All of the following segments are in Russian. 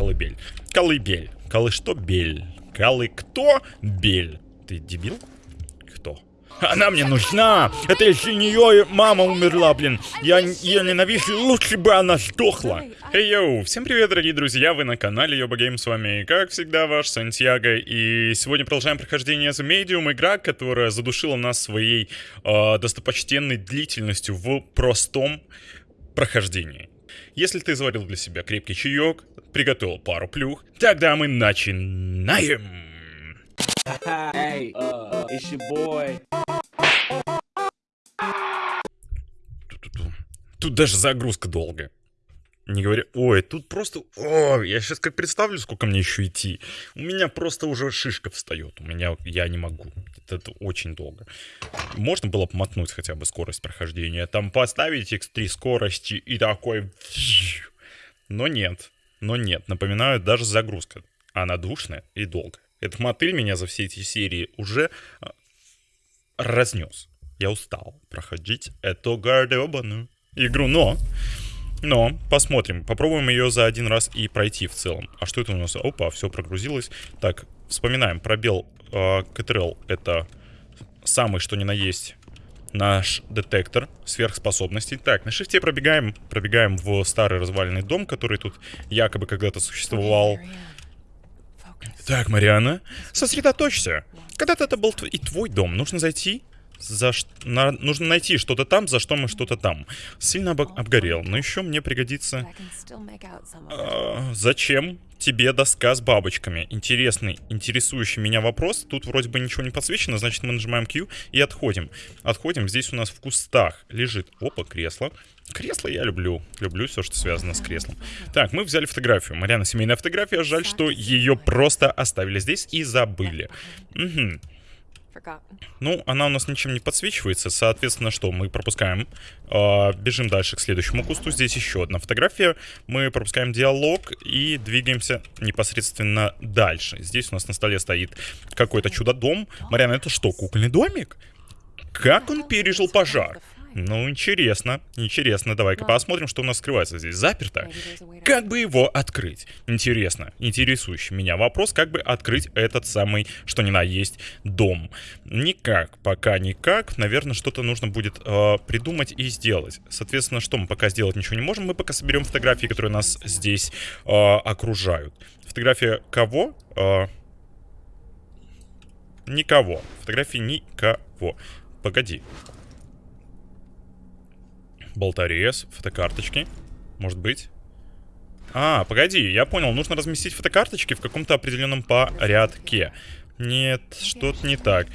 колыбель. Колыбель. Колы что? Бель. Колы кто? Бель. Ты дебил? Кто? Она мне нужна! Это из-за нее мама умерла, блин. Я ее ненавижу, лучше бы она сдохла. Эй, йоу, всем привет, дорогие друзья, вы на канале Йоба Гейм, с вами, как всегда, ваш Сантьяго, и сегодня продолжаем прохождение The Medium, игра, которая задушила нас своей э, достопочтенной длительностью в простом прохождении. Если ты заварил для себя крепкий чаек, приготовил пару плюх, тогда мы начинаем! Hey, uh, it's your boy. Тут даже загрузка долгая. Не говоря, ой, тут просто, о, я сейчас как представлю, сколько мне еще идти. У меня просто уже шишка встает, у меня, я не могу. Это, это очень долго. Можно было помотнуть хотя бы скорость прохождения, там поставить x3 скорости и такой... Но нет, но нет, напоминаю, даже загрузка, она душная и долгая. Этот мотыль меня за все эти серии уже а, разнес. Я устал проходить эту гардеробаную игру, но... Но, посмотрим. Попробуем ее за один раз и пройти в целом. А что это у нас? Опа, все прогрузилось. Так, вспоминаем. Пробел э, КТРЛ это самый что ни на есть наш детектор сверхспособностей. Так, на шифте пробегаем, пробегаем в старый разваленный дом, который тут якобы когда-то существовал. Так, Мариана, сосредоточься. Когда-то это был и твой дом. Нужно зайти за на, нужно найти что-то там, за что мы что-то там. Сильно об обгорел, но еще мне пригодится... А, зачем тебе доска с бабочками? Интересный, интересующий меня вопрос. Тут вроде бы ничего не подсвечено, значит мы нажимаем Q и отходим. Отходим, здесь у нас в кустах лежит... Опа, кресло. Кресло я люблю. Люблю все, что связано с креслом. Так, мы взяли фотографию. Мариана, семейная фотография. Жаль, что ее просто оставили здесь и забыли. Угу. Ну, она у нас ничем не подсвечивается, соответственно, что мы пропускаем, э, бежим дальше к следующему кусту. Здесь еще одна фотография. Мы пропускаем диалог и двигаемся непосредственно дальше. Здесь у нас на столе стоит какой-то чудо-дом. Мариана, это что, кукольный домик? Как он пережил пожар? Ну, интересно, интересно. Давай-ка посмотрим, что у нас скрывается здесь. Заперто. Как бы его открыть? Интересно, интересующий меня вопрос, как бы открыть этот самый, что ни на есть, дом. Никак, пока никак. Наверное, что-то нужно будет э, придумать и сделать. Соответственно, что мы пока сделать ничего не можем. Мы пока соберем фотографии, которые нас здесь э, окружают. Фотография кого? Э, никого. Фотографии никого. Погоди. Болторез, фотокарточки. Может быть? А, погоди, я понял, нужно разместить фотокарточки в каком-то определенном порядке. Нет, что-то не так.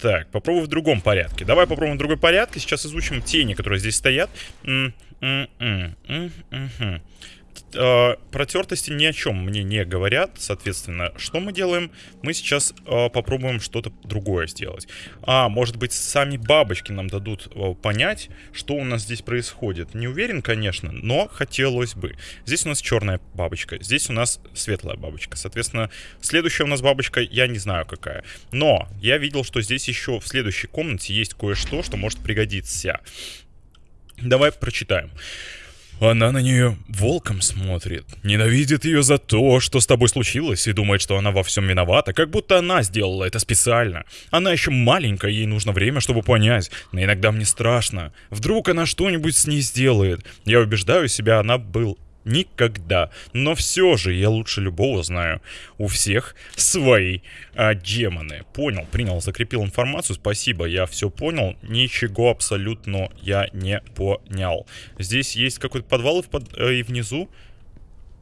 Так, попробуй в другом порядке. Давай попробуем в другой порядке. Сейчас изучим тени, которые здесь стоят. -м -м -м э, протертости ни о чем мне не говорят. Соответственно, что мы делаем? Мы сейчас э, попробуем что-то другое сделать. А, может быть, сами бабочки нам дадут э, понять, что у нас здесь происходит. Не уверен, конечно, но хотелось бы. Здесь у нас черная бабочка, здесь у нас светлая бабочка. Соответственно, следующая у нас бабочка, я не знаю какая. Но я видел, что здесь еще в следующей комнате есть кое-что, что может пригодиться. Давай прочитаем. Она на нее волком смотрит, ненавидит ее за то, что с тобой случилось, и думает, что она во всем виновата, как будто она сделала это специально. Она еще маленькая, ей нужно время, чтобы понять, но иногда мне страшно. Вдруг она что-нибудь с ней сделает. Я убеждаю себя, она был Никогда. Но все же я лучше любого знаю. У всех свои а, демоны. Понял, принял, закрепил информацию. Спасибо, я все понял. Ничего абсолютно я не понял. Здесь есть какой-то подвал и, под... э, и внизу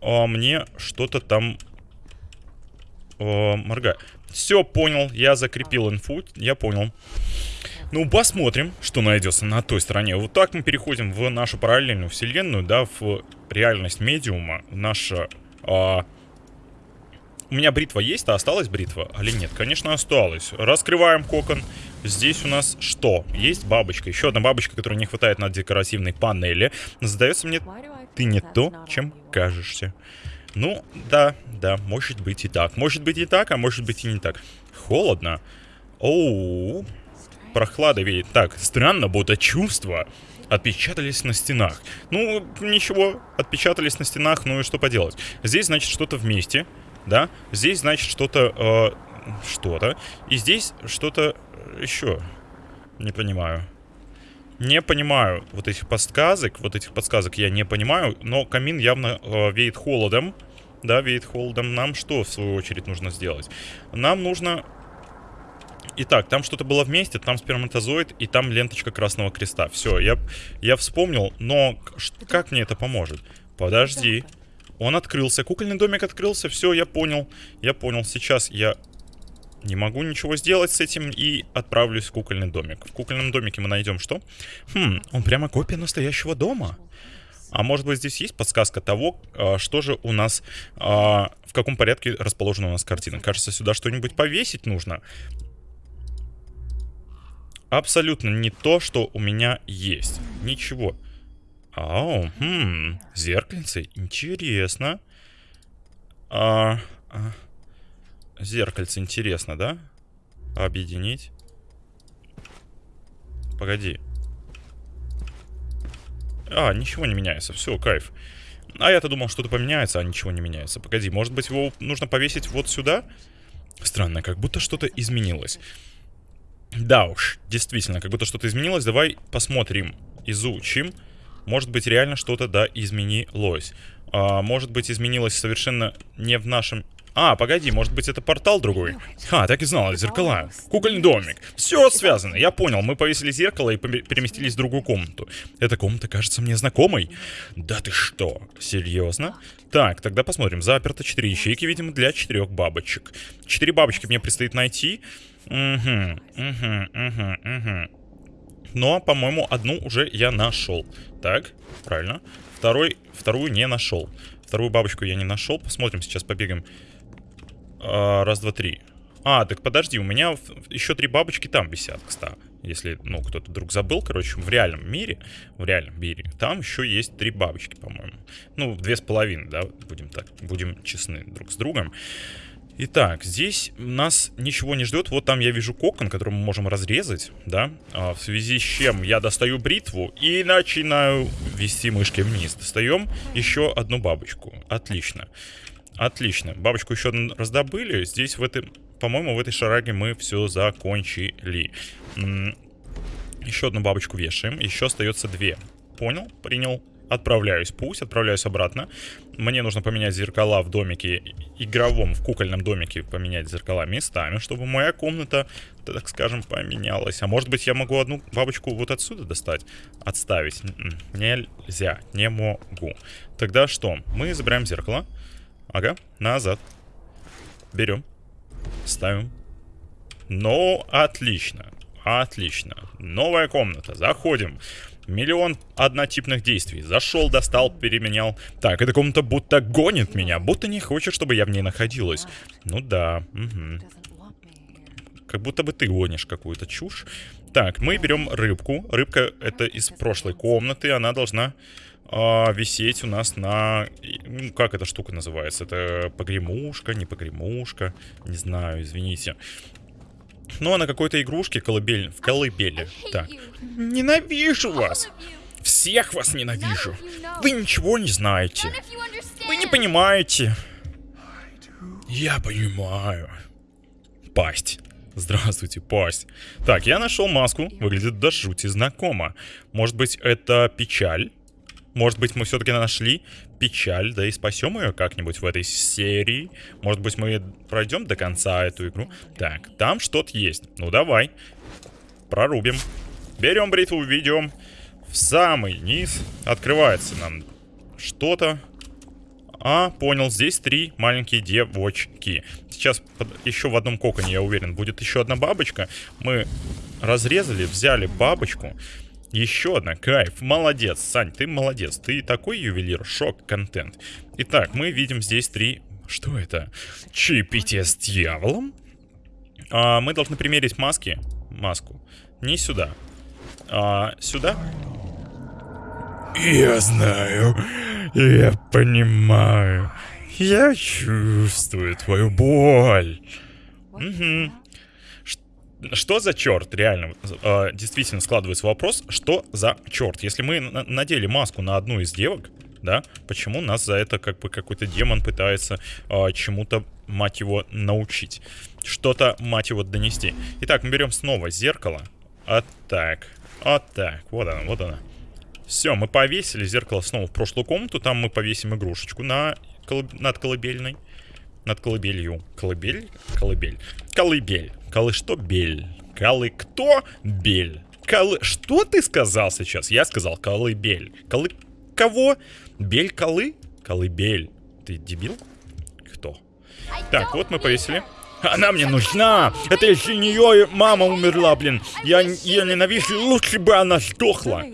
а, мне что-то там э, моргает. Все, понял, я закрепил инфу, я понял. Ну, посмотрим, что найдется на той стороне. Вот так мы переходим в нашу параллельную вселенную, да, в реальность медиума. Наша... А... У меня бритва есть, а осталась бритва? Или нет? Конечно, осталась. Раскрываем кокон. Здесь у нас что? Есть бабочка. Еще одна бабочка, которой не хватает на декоративной панели. Сдается мне, ты не то, чем кажешься. Ну, да, да, может быть и так. Может быть и так, а может быть и не так. Холодно. Оу, прохлада веет. Так, странно, будто чувства отпечатались на стенах. Ну, ничего, отпечатались на стенах, ну и что поделать. Здесь, значит, что-то вместе, да? Здесь, значит, что-то... Э, что-то. И здесь что-то еще. Не понимаю. Не понимаю вот этих подсказок. Вот этих подсказок я не понимаю. Но камин явно э, веет холодом. Да, веет холодом. Нам что, в свою очередь, нужно сделать? Нам нужно... Итак, там что-то было вместе, там сперматозоид и там ленточка Красного Креста. Все, я, я вспомнил, но как мне это поможет? Подожди. Он открылся, кукольный домик открылся, все, я понял. Я понял, сейчас я не могу ничего сделать с этим и отправлюсь в кукольный домик. В кукольном домике мы найдем что? Хм, он прямо копия настоящего дома. А может быть здесь есть подсказка того, а, что же у нас, а, в каком порядке расположена у нас картина. Кажется, сюда что-нибудь повесить нужно. Абсолютно не то, что у меня есть. Ничего. Ау, хм, зеркальце, интересно. А, а, Зеркальце интересно, да? Объединить. Погоди. А, ничего не меняется. Все, кайф. А я-то думал, что-то поменяется, а ничего не меняется. Погоди, может быть его нужно повесить вот сюда? Странно, как будто что-то изменилось. Да уж, действительно, как будто что-то изменилось. Давай посмотрим, изучим. Может быть, реально что-то, да, изменилось. А, может быть, изменилось совершенно не в нашем а, погоди, может быть это портал другой? А, так и знал, зеркала. Кукольный домик. Все связано, я понял. Мы повесили зеркало и переместились в другую комнату. Эта комната кажется мне знакомой. Да ты что? Серьезно? Так, тогда посмотрим. Заперто 4 ячейки, видимо, для 4 бабочек. 4 бабочки мне предстоит найти. Угу, угу, угу, угу. Но, по-моему, одну уже я нашел. Так, правильно. Второй, вторую не нашел. Вторую бабочку я не нашел. Посмотрим, сейчас побегаем а, раз, два, три. А, так подожди, у меня еще три бабочки там висят, кстати. Если, ну, кто-то вдруг забыл, короче, в реальном мире, в реальном мире, там еще есть три бабочки, по-моему. Ну, две с половиной, да, будем так, будем честны друг с другом. Итак, здесь нас ничего не ждет. Вот там я вижу кокон, который мы можем разрезать, да, а, в связи с чем я достаю бритву и начинаю вести мышкой вниз. Достаем еще одну бабочку. Отлично. Отлично. Бабочку еще раздобыли. Здесь в этой, по-моему, в этой шараге мы все закончили. Еще одну бабочку вешаем. Еще остается две. Понял? Принял. Отправляюсь. Пусть отправляюсь обратно. Мне нужно поменять зеркала в домике игровом, в кукольном домике поменять зеркала местами, чтобы моя комната, так скажем, поменялась. А может быть я могу одну бабочку вот отсюда достать? Отставить. Нельзя. Не могу. Тогда что? Мы забираем зеркало. Ага, назад. Берем. Ставим. Ну, отлично. Отлично. Новая комната. Заходим. Миллион однотипных действий. Зашел, достал, переменял. Так, эта комната будто гонит меня. Будто не хочет, чтобы я в ней находилась. Ну да. Угу. Как будто бы ты гонишь какую-то чушь. Так, мы берем рыбку. Рыбка это из прошлой комнаты. Она должна а, висеть у нас на... Ну, как эта штука называется? Это погремушка, не погремушка? Не знаю, извините. Ну, а на какой-то игрушке колыбель... в колыбели. Так. Ненавижу вас! Всех вас ненавижу! Вы ничего не знаете. Вы не понимаете. Я понимаю. Пасть. Здравствуйте, пасть. Так, я нашел маску. Выглядит до жути знакомо. Может быть, это печаль? Может быть, мы все-таки нашли печаль, да и спасем ее как-нибудь в этой серии. Может быть, мы пройдем до конца эту игру. Так, там что-то есть. Ну, давай. Прорубим. Берем бритву, ведем в самый низ. Открывается нам что-то. А, понял, здесь три маленькие девочки. Сейчас под, еще в одном коконе, я уверен, будет еще одна бабочка. Мы разрезали, взяли бабочку. Еще одна, кайф, молодец, Сань, ты молодец, ты такой ювелир, шок, контент. Итак, мы видим здесь три... Что это? Чаепитие с дьяволом? А, мы должны примерить маски. Маску. Не сюда. А, сюда. Я знаю. Я понимаю. Я чувствую твою боль. Угу. Что за черт, реально, э, действительно складывается вопрос, что за черт? Если мы надели маску на одну из девок, да, почему нас за это как бы какой-то демон пытается э, чему-то, мать его, научить? Что-то, мать его, донести. Итак, мы берем снова зеркало. Вот так, вот так, вот она, вот она. Все, мы повесили зеркало снова в прошлую комнату, там мы повесим игрушечку на колыб... над колыбельной. Над колыбелью. Колыбель? Колыбель. Колыбель. Колы что? Бель. Колы кто? Бель. Колы... Что ты сказал сейчас? Я сказал колыбель. Колы... Кого? Бель колы? Колыбель. Ты дебил? Кто? Так, вот мы повесили. Она мне нужна! Это из-за нее мама умерла, блин. Я ее ненавижу, лучше бы она сдохла.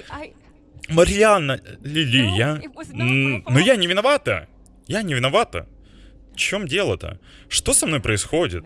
Марианна, Лили, я... Но я не виновата. Я не виновата. В чем дело-то? Что со мной происходит?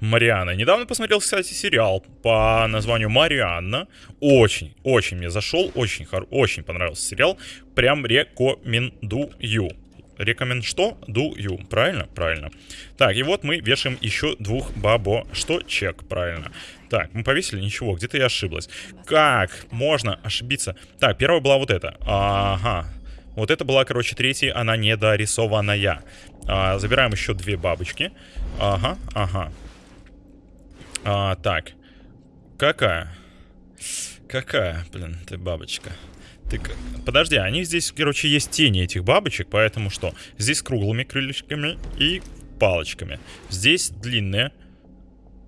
Марианна. Недавно посмотрел, кстати, сериал по названию Марианна. Очень, очень мне зашел, очень, очень понравился сериал. Прям рекомендую. Рекомен что? Дую. Правильно? Правильно. Так, и вот мы вешаем еще двух бабо. Что? Чек. Правильно. Так, мы повесили? Ничего, где-то я ошиблась. Как можно ошибиться? Так, первая была вот эта. Ага. Вот это была, короче, третья, она недорисованная. А, забираем еще две бабочки. Ага, ага. А, так. Какая? Какая, блин, ты бабочка? Ты... Подожди, они здесь, короче, есть тени этих бабочек, поэтому что? Здесь круглыми крылышками и палочками. Здесь длинные.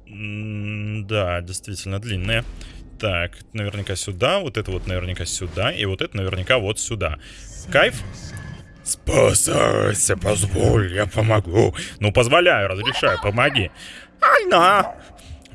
М да, действительно длинные. Так, наверняка сюда, вот это вот наверняка сюда, и вот это наверняка вот сюда. Кайф? Спасайся, позволь, я помогу. Ну, позволяю, разрешаю, помоги. Альна!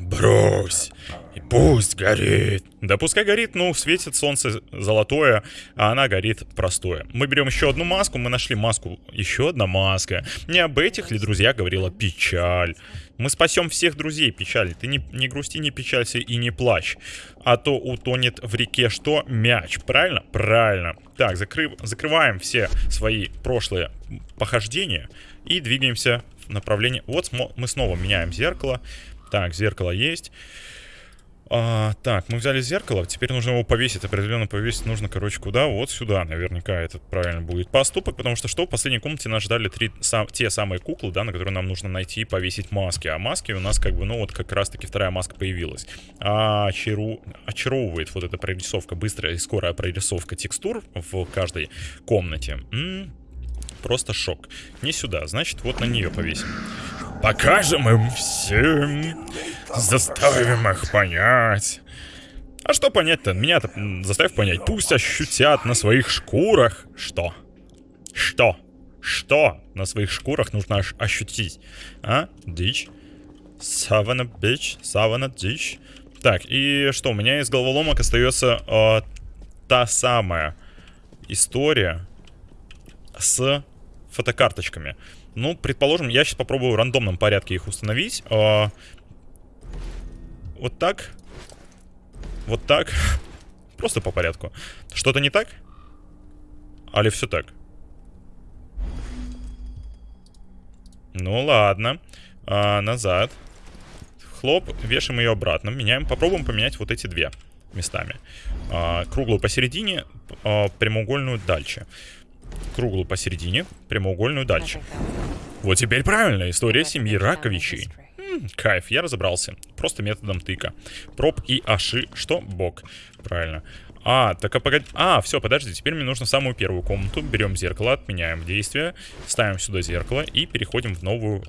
Брось. И пусть горит. Да пускай горит, ну, светит солнце золотое, а она горит простое. Мы берем еще одну маску, мы нашли маску. Еще одна маска. Не об этих ли, друзья, говорила печаль. Мы спасем всех друзей, печаль. Ты не, не грусти, не печалься и не плачь. А то утонет в реке что? Мяч. Правильно? Правильно. Так, закрыв, закрываем все свои прошлые похождения и двигаемся в направлении... Вот мы снова меняем зеркало. Так, зеркало есть. А, так, мы взяли зеркало, теперь нужно его повесить, определенно повесить нужно, короче, куда? Вот сюда, наверняка этот правильно будет поступок, потому что что, в последней комнате нас ждали три, сам, те самые куклы, да, на которые нам нужно найти и повесить маски, а маски у нас как бы, ну вот как раз-таки вторая маска появилась. А, очару... очаровывает вот эта прорисовка, быстрая и скорая прорисовка текстур в каждой комнате. М -м, просто шок. Не сюда, значит вот на нее повесим. Покажем им всем. Заставим их понять. А что понять-то? Меня-то заставь понять. Пусть ощутят на своих шкурах. Что? Что? Что на своих шкурах нужно ощутить? А? Дичь? Савана бич? Савана дичь? Так, и что? У меня из головоломок остается э, та самая история с фотокарточками. Ну, предположим, я сейчас попробую в рандомном порядке их установить. А, вот так. Вот так. Просто по порядку. Что-то не так? Али все так? Ну ладно. А, назад. Хлоп, вешаем ее обратно. Меняем. Попробуем поменять вот эти две местами. А, круглую посередине, а, прямоугольную дальше круглую посередине, прямоугольную дальше. Вот теперь правильно, история семьи Раковичей. М, кайф, я разобрался. Просто методом тыка. Проб и аши, что? Бок. Правильно. А, так а погоди. А, все, подожди, теперь мне нужно самую первую комнату. Берем зеркало, отменяем действие, ставим сюда зеркало и переходим в новую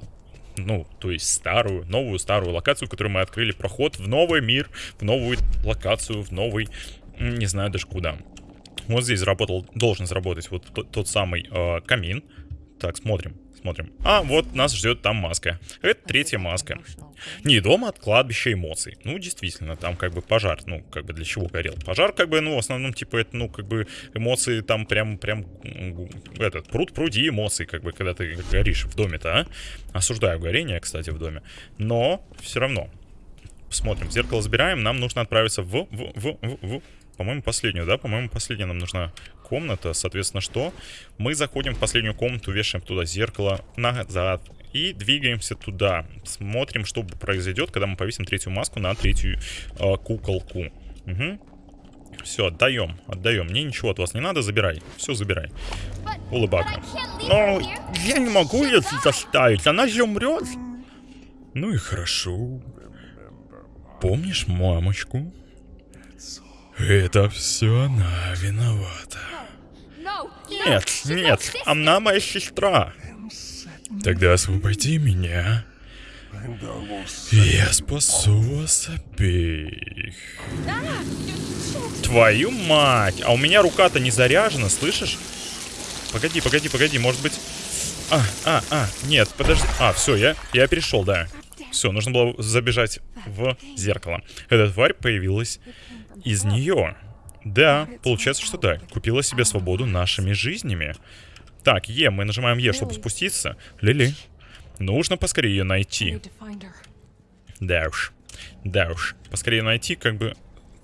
ну, то есть старую, новую старую локацию, которую мы открыли проход в новый мир, в новую локацию, в новый, не знаю даже куда. Вот здесь заработал, должен заработать вот тот, тот самый э, камин. Так, смотрим, смотрим. А, вот нас ждет там маска. Это третья маска. Не дома от кладбища эмоций. Ну, действительно, там как бы пожар. Ну, как бы для чего горел? Пожар, как бы, ну, в основном, типа, это, ну, как бы эмоции там прям, прям, этот, пруд пруди эмоций, как бы, когда ты горишь в доме-то, а? Осуждаю горение, кстати, в доме. Но все равно. Смотрим, зеркало забираем, нам нужно отправиться в, в, в, в, в по-моему, последнюю, да? По-моему, последняя нам нужна комната. Соответственно, что? Мы заходим в последнюю комнату, вешаем туда зеркало назад. и двигаемся туда. Смотрим, что произойдет, когда мы повесим третью маску на третью э, куколку. Угу. Все, отдаем, отдаем. Мне ничего от вас не надо, забирай. Все, забирай. Улыбака. Но я не могу ее заставить, она же умрет. Ну и хорошо. Помнишь мамочку? Это все она виновата. Нет, нет, она моя сестра. Тогда освободи меня. Я спасу вас обеих. Твою мать! А у меня рука-то не заряжена, слышишь? Погоди, погоди, погоди, может быть... А, а, а, нет, подожди. А, все, я, я перешел, да. Все, нужно было забежать в зеркало. Эта тварь появилась из нее. Да, получается, что да. Купила себе свободу нашими жизнями. Так, Е, мы нажимаем Е, чтобы спуститься. Лили, нужно поскорее ее найти. Да уж. Да уж. Поскорее найти, как бы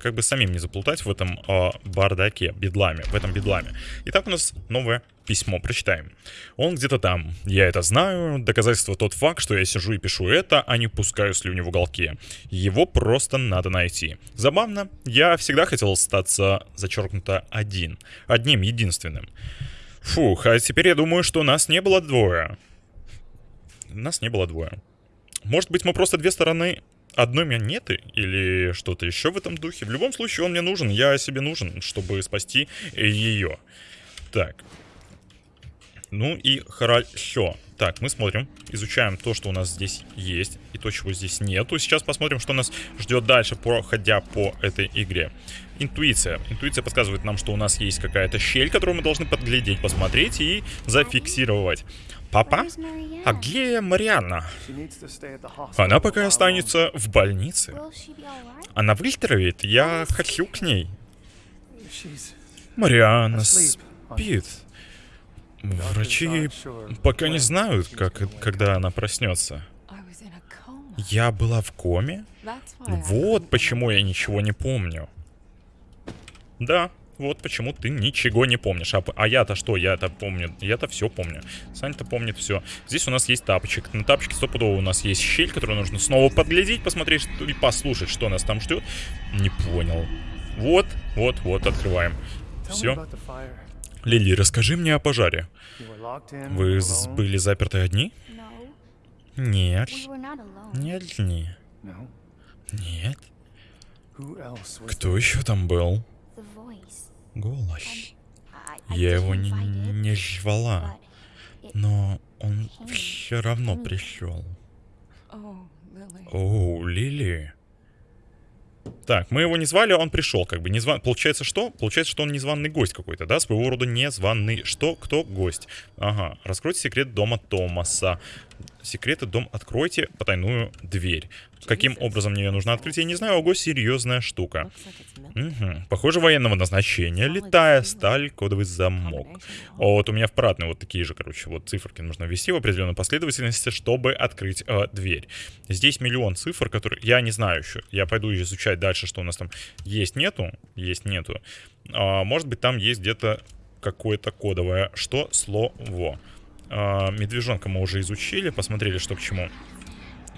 как бы самим не заплутать в этом э, бардаке, бедламе, в этом бедламе. Итак, у нас новое письмо, прочитаем. Он где-то там, я это знаю, доказательство тот факт, что я сижу и пишу это, а не пускаю слюни в уголке. Его просто надо найти. Забавно, я всегда хотел остаться зачеркнуто один, одним единственным. Фух, а теперь я думаю, что нас не было двое. Нас не было двое. Может быть, мы просто две стороны одной монеты или что-то еще в этом духе. В любом случае, он мне нужен, я себе нужен, чтобы спасти ее. Так. Ну и хорошо. Так, мы смотрим, изучаем то, что у нас здесь есть, и то, чего здесь нету. Сейчас посмотрим, что нас ждет дальше, проходя по этой игре. Интуиция. Интуиция подсказывает нам, что у нас есть какая-то щель, которую мы должны подглядеть, посмотреть и зафиксировать. Папа? А где Марианна? Она пока останется в больнице. Она выздоровеет, я хочу к ней. Марианна спит. Врачи пока не знают, как, когда она проснется. Я была в коме? Вот почему я ничего не помню. Да, вот почему ты ничего не помнишь. А, а я-то что? Я-то помню. Я-то все помню. Саня-то помнит все. Здесь у нас есть тапочек. На тапочке стопудово у нас есть щель, которую нужно снова подглядеть, посмотреть и послушать, что нас там ждет. Не понял. Вот, вот, вот, открываем. Все. Лили, расскажи мне о пожаре. Вы были заперты одни? Нет. Не одни. Нет. Кто еще там был? Голос. Я его не, не звала, но он все равно пришел. О, Лили. Так, мы его не звали, он пришел, как бы незван... Получается что? Получается, что он незваный гость какой-то, да? Своего рода незваный. Что? Кто? Гость. Ага. Раскройте секрет дома Томаса. Секреты дом откройте потайную дверь. Каким образом мне нужно открыть, я не знаю. Ого, серьезная штука. Угу. Похоже, военного назначения. Летая сталь, кодовый замок. Вот у меня в парадной вот такие же, короче, вот циферки нужно ввести в определенной последовательности, чтобы открыть э, дверь. Здесь миллион цифр, которые... Я не знаю еще. Я пойду изучать дальше, что у нас там есть, нету. Есть, нету. А, может быть, там есть где-то какое-то кодовое. Что? Слово. А, медвежонка мы уже изучили, посмотрели, что к чему.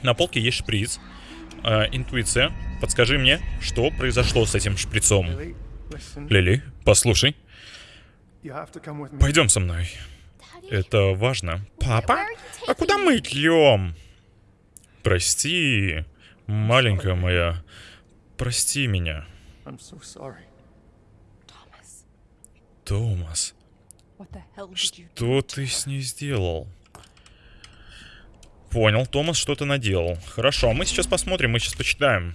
На полке есть шприц. Э, интуиция. Подскажи мне, что произошло с этим шприцом? Лили, послушай. Пойдем со мной. Это важно. Папа? А куда мы идем? Прости, маленькая моя. Прости меня. Томас. Что ты с ней сделал? Понял, Томас что-то наделал. Хорошо, мы сейчас посмотрим, мы сейчас почитаем.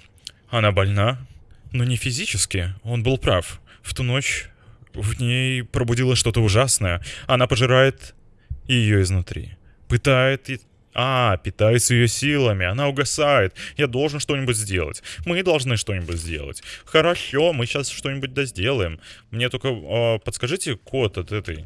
Она больна, но не физически. Он был прав. В ту ночь в ней пробудилось что-то ужасное. Она пожирает ее изнутри. Пытает и... А, питается ее силами, она угасает. Я должен что-нибудь сделать. Мы должны что-нибудь сделать. Хорошо, мы сейчас что-нибудь да сделаем. Мне только э, подскажите код от этой...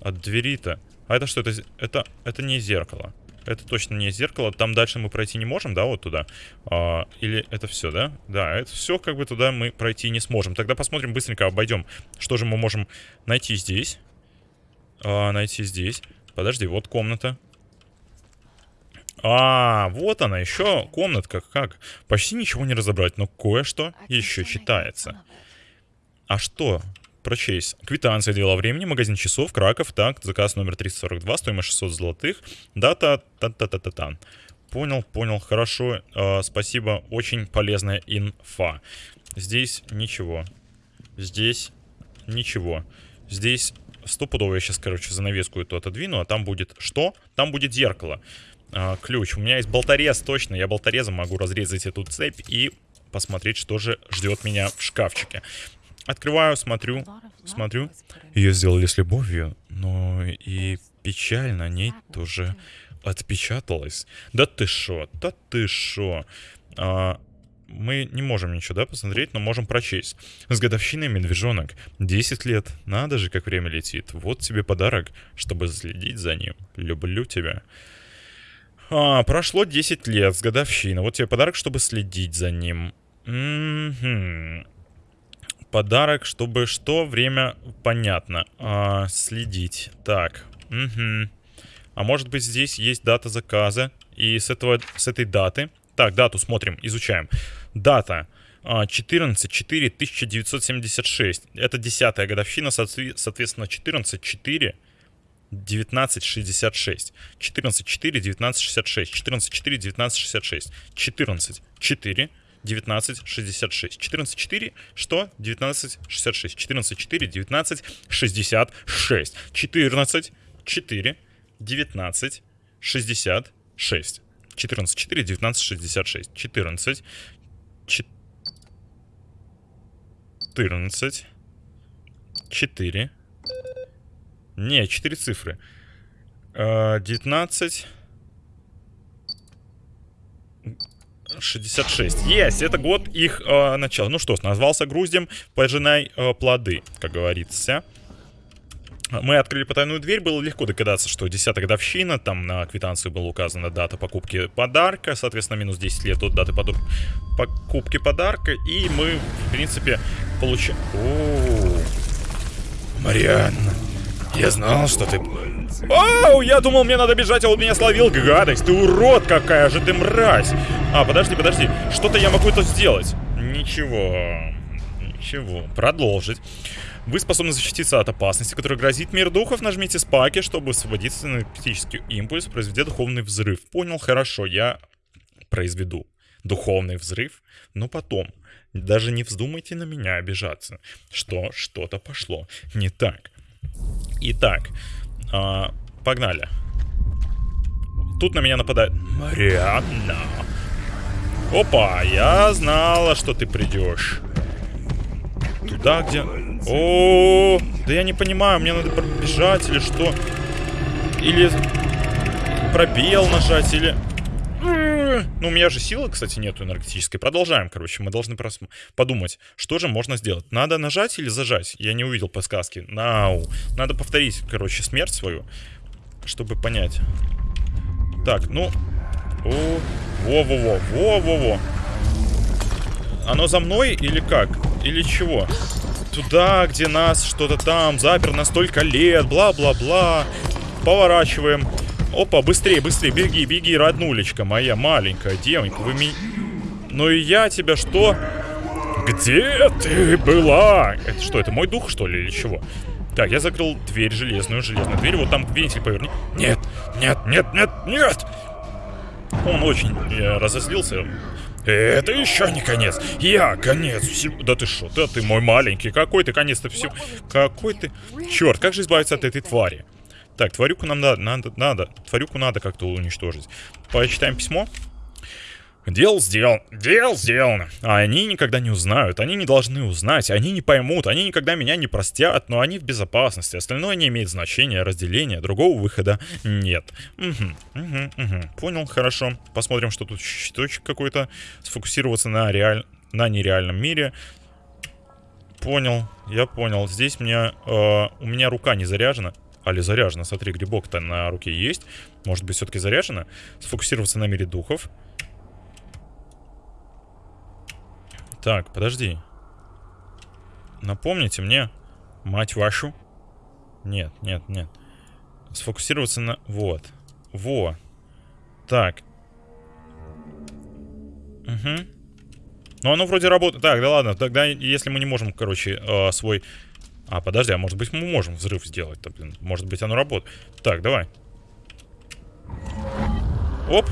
От двери-то. А это что? Это, это, это не зеркало. Это точно не зеркало. Там дальше мы пройти не можем, да, вот туда? А, или это все, да? Да, это все как бы туда мы пройти не сможем. Тогда посмотрим быстренько, обойдем. Что же мы можем найти здесь? А, найти здесь. Подожди, вот комната. А, вот она, еще комнатка. Как? Почти ничего не разобрать, но кое-что еще читается. А что? Прочесть. Квитанция дела времени, магазин часов, Краков, так, заказ номер 342, стоимость 600 золотых, дата, та-та-та-та-та. Понял, понял, хорошо, э, спасибо, очень полезная инфа. Здесь ничего. Здесь ничего. Здесь стопудово я сейчас, короче, занавеску эту отодвину, а там будет что? Там будет зеркало. А, ключ. У меня есть болторез, точно. Я болторезом могу разрезать эту цепь и посмотреть, что же ждет меня в шкафчике. Открываю, смотрю, смотрю. Ее сделали с любовью, но и печаль на ней тоже отпечаталась. Да ты шо, да ты шо. А, мы не можем ничего, да, посмотреть, но можем прочесть. С годовщиной медвежонок. 10 лет. Надо же, как время летит. Вот тебе подарок, чтобы следить за ним. Люблю тебя. А, прошло 10 лет с годовщины. Вот тебе подарок, чтобы следить за ним. М-м-м. Подарок, чтобы что? Время понятно. А, следить. Так. Угу. А может быть здесь есть дата заказа. И с, этого, с этой даты... Так, дату смотрим, изучаем. Дата. 14 4 1976. Это десятая годовщина, соответственно, 14 4 1966. 14 4 1966. 14 4 1966. 14 4 1966. 14 4 что? 1966. 14 4 1966. 14 4 1966. 14 4 1966. 14 14 4 не, 4 цифры. 19... 66. Есть, это год их э, начала. Ну что назвался груздем, пожинай э, плоды, как говорится. Мы открыли потайную дверь, было легко догадаться, что 10 годовщина, там на квитанции была указана дата покупки подарка, соответственно, минус 10 лет от даты поду... покупки подарка, и мы, в принципе, получаем... Марианна, я знал, что ты... Оу, я думал, мне надо бежать, а он меня словил. Гадость, ты урод, какая же ты мразь. А, подожди, подожди. Что-то я могу это сделать. Ничего. Ничего. Продолжить. Вы способны защититься от опасности, которая грозит мир духов. Нажмите спаки, чтобы освободиться на энергетический импульс, произведя духовный взрыв. Понял, хорошо, я произведу духовный взрыв, но потом. Даже не вздумайте на меня обижаться, что что-то пошло не так. Итак, э, погнали. Тут на меня нападает Марианна. Опа, я знала, что ты придешь. Туда, где... О, да я не понимаю, мне надо пробежать или что? Или пробел нажать, или... Ну, у меня же силы, кстати, нету энергетической. Продолжаем, короче. Мы должны просто подумать, что же можно сделать. Надо нажать или зажать? Я не увидел подсказки. Нау. Надо повторить, короче, смерть свою, чтобы понять. Так, ну... Во-во-во, во-во-во. Оно за мной или как? Или чего? Туда, где нас что-то там запер на столько лет, бла-бла-бла. Поворачиваем. Опа, быстрее, быстрее, беги, беги, роднулечка моя маленькая девонька. Вы меня... Ну и я тебя что? Где ты была? Это что, это мой дух, что ли, или чего? Так, я закрыл дверь железную, железную дверь. Вот там вентиль поверни. Нет, нет, нет, нет, нет! Он очень э, разозлился. Это еще не конец. Я конец всего. Да ты что? Да ты мой маленький. Какой ты конец-то всего? Какой ты... Черт, как же избавиться от этой твари? Так, тварюку нам надо, надо, надо. Тварюку надо как-то уничтожить. Почитаем письмо. Дел сделан, дел сделано. А они никогда не узнают, они не должны узнать, они не поймут, они никогда меня не простят, но они в безопасности. Остальное не имеет значения, разделения, другого выхода нет. Угу, угу, угу. Понял, хорошо. Посмотрим, что тут щиточек какой-то. Сфокусироваться на, реаль... на нереальном мире. Понял, я понял. Здесь мне, э, у меня рука не заряжена. Али заряжена, смотри, грибок-то на руке есть. Может быть, все-таки заряжена. Сфокусироваться на мире духов. Так, подожди. Напомните мне, мать вашу. Нет, нет, нет. Сфокусироваться на... Вот. Во. Так, Угу. Ну, оно вроде работает. Так, да ладно. Тогда, если мы не можем, короче, э, свой... А, подожди, а может быть мы можем взрыв сделать-то, блин. Может быть оно работает. Так, давай. Оп.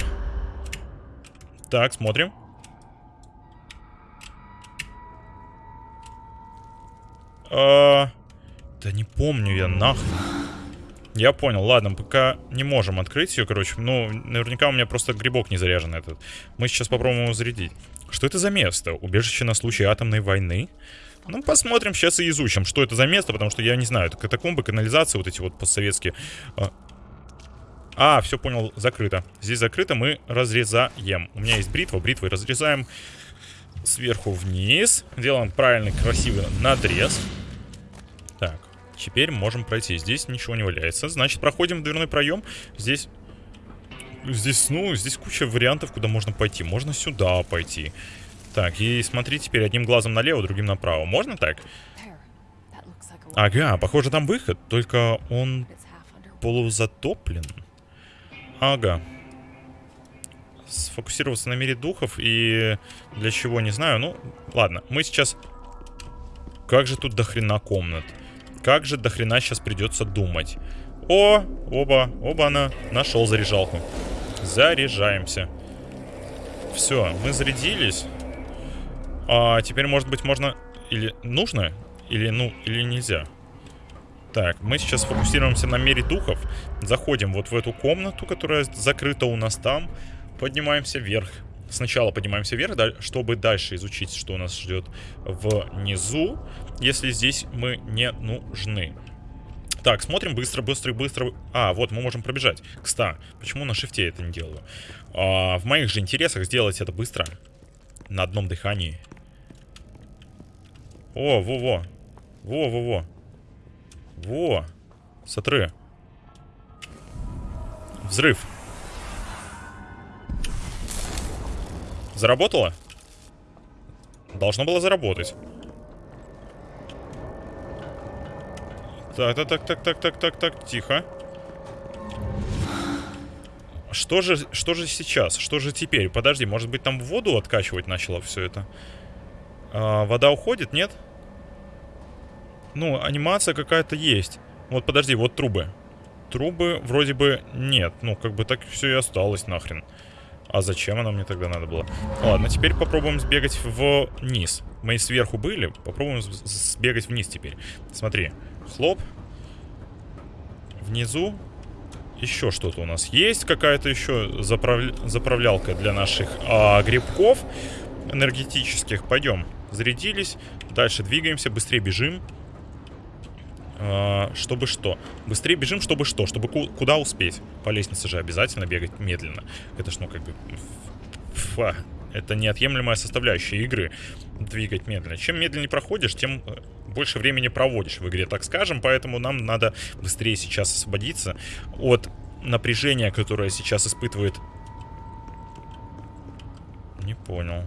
Так, смотрим. А, да не помню я, нахрен. Я понял, ладно, пока не можем открыть ее, короче. Ну, наверняка у меня просто грибок не заряжен этот. Мы сейчас попробуем его зарядить. Что это за место? Убежище на случай атомной войны? Ну, посмотрим, сейчас и изучим, что это за место, потому что я не знаю. Это катакомбы, канализации вот эти вот постсоветские. А, а все понял, закрыто. Здесь закрыто, мы разрезаем. У меня есть бритва, бритвой разрезаем сверху вниз. Делаем правильный, красивый надрез. Так, теперь можем пройти. Здесь ничего не валяется. Значит, проходим в дверной проем. Здесь... Здесь, ну, здесь куча вариантов, куда можно пойти. Можно сюда пойти. Так, и смотри теперь одним глазом налево, другим направо. Можно так? Ага, похоже, там выход, только он полузатоплен. Ага. Сфокусироваться на мире духов и для чего, не знаю. Ну, ладно, мы сейчас... Как же тут дохрена комнат? Как же дохрена сейчас придется думать? О, оба, оба она нашел заряжалку. Заряжаемся. Все, мы зарядились. А теперь, может быть, можно... Или нужно? Или, ну, или нельзя? Так, мы сейчас фокусируемся на мире духов. Заходим вот в эту комнату, которая закрыта у нас там. Поднимаемся вверх. Сначала поднимаемся вверх, чтобы дальше изучить, что у нас ждет внизу, если здесь мы не нужны. Так, смотрим быстро, быстро, быстро. А, вот, мы можем пробежать. Кста, почему на шифте это не делаю? А, в моих же интересах сделать это быстро. На одном дыхании. О, во-во. Во-во-во. Во! Смотри. Взрыв. Заработало? Должно было заработать. Так, так, так, так, так, так, так, так, тихо. Что же, что же сейчас? Что же теперь? Подожди, может быть там воду откачивать начало все это? А, вода уходит, нет? Ну, анимация какая-то есть. Вот подожди, вот трубы. Трубы вроде бы нет. Ну, как бы так все и осталось нахрен. А зачем она мне тогда надо было? Ладно, теперь попробуем сбегать вниз. Мы сверху были, попробуем сбегать вниз теперь. Смотри, хлоп. Внизу еще что-то у нас есть. Какая-то еще заправ... заправлялка для наших а, грибков энергетических. Пойдем, зарядились. Дальше двигаемся, быстрее бежим. А, чтобы что? Быстрее бежим, чтобы что? Чтобы куда успеть? По лестнице же обязательно бегать медленно. Это ж, ну, как бы... Фа. Это неотъемлемая составляющая игры. Двигать медленно. Чем медленнее проходишь, тем э, больше времени проводишь в игре, так скажем. Поэтому нам надо быстрее сейчас освободиться от напряжения, которое сейчас испытывает... Не понял.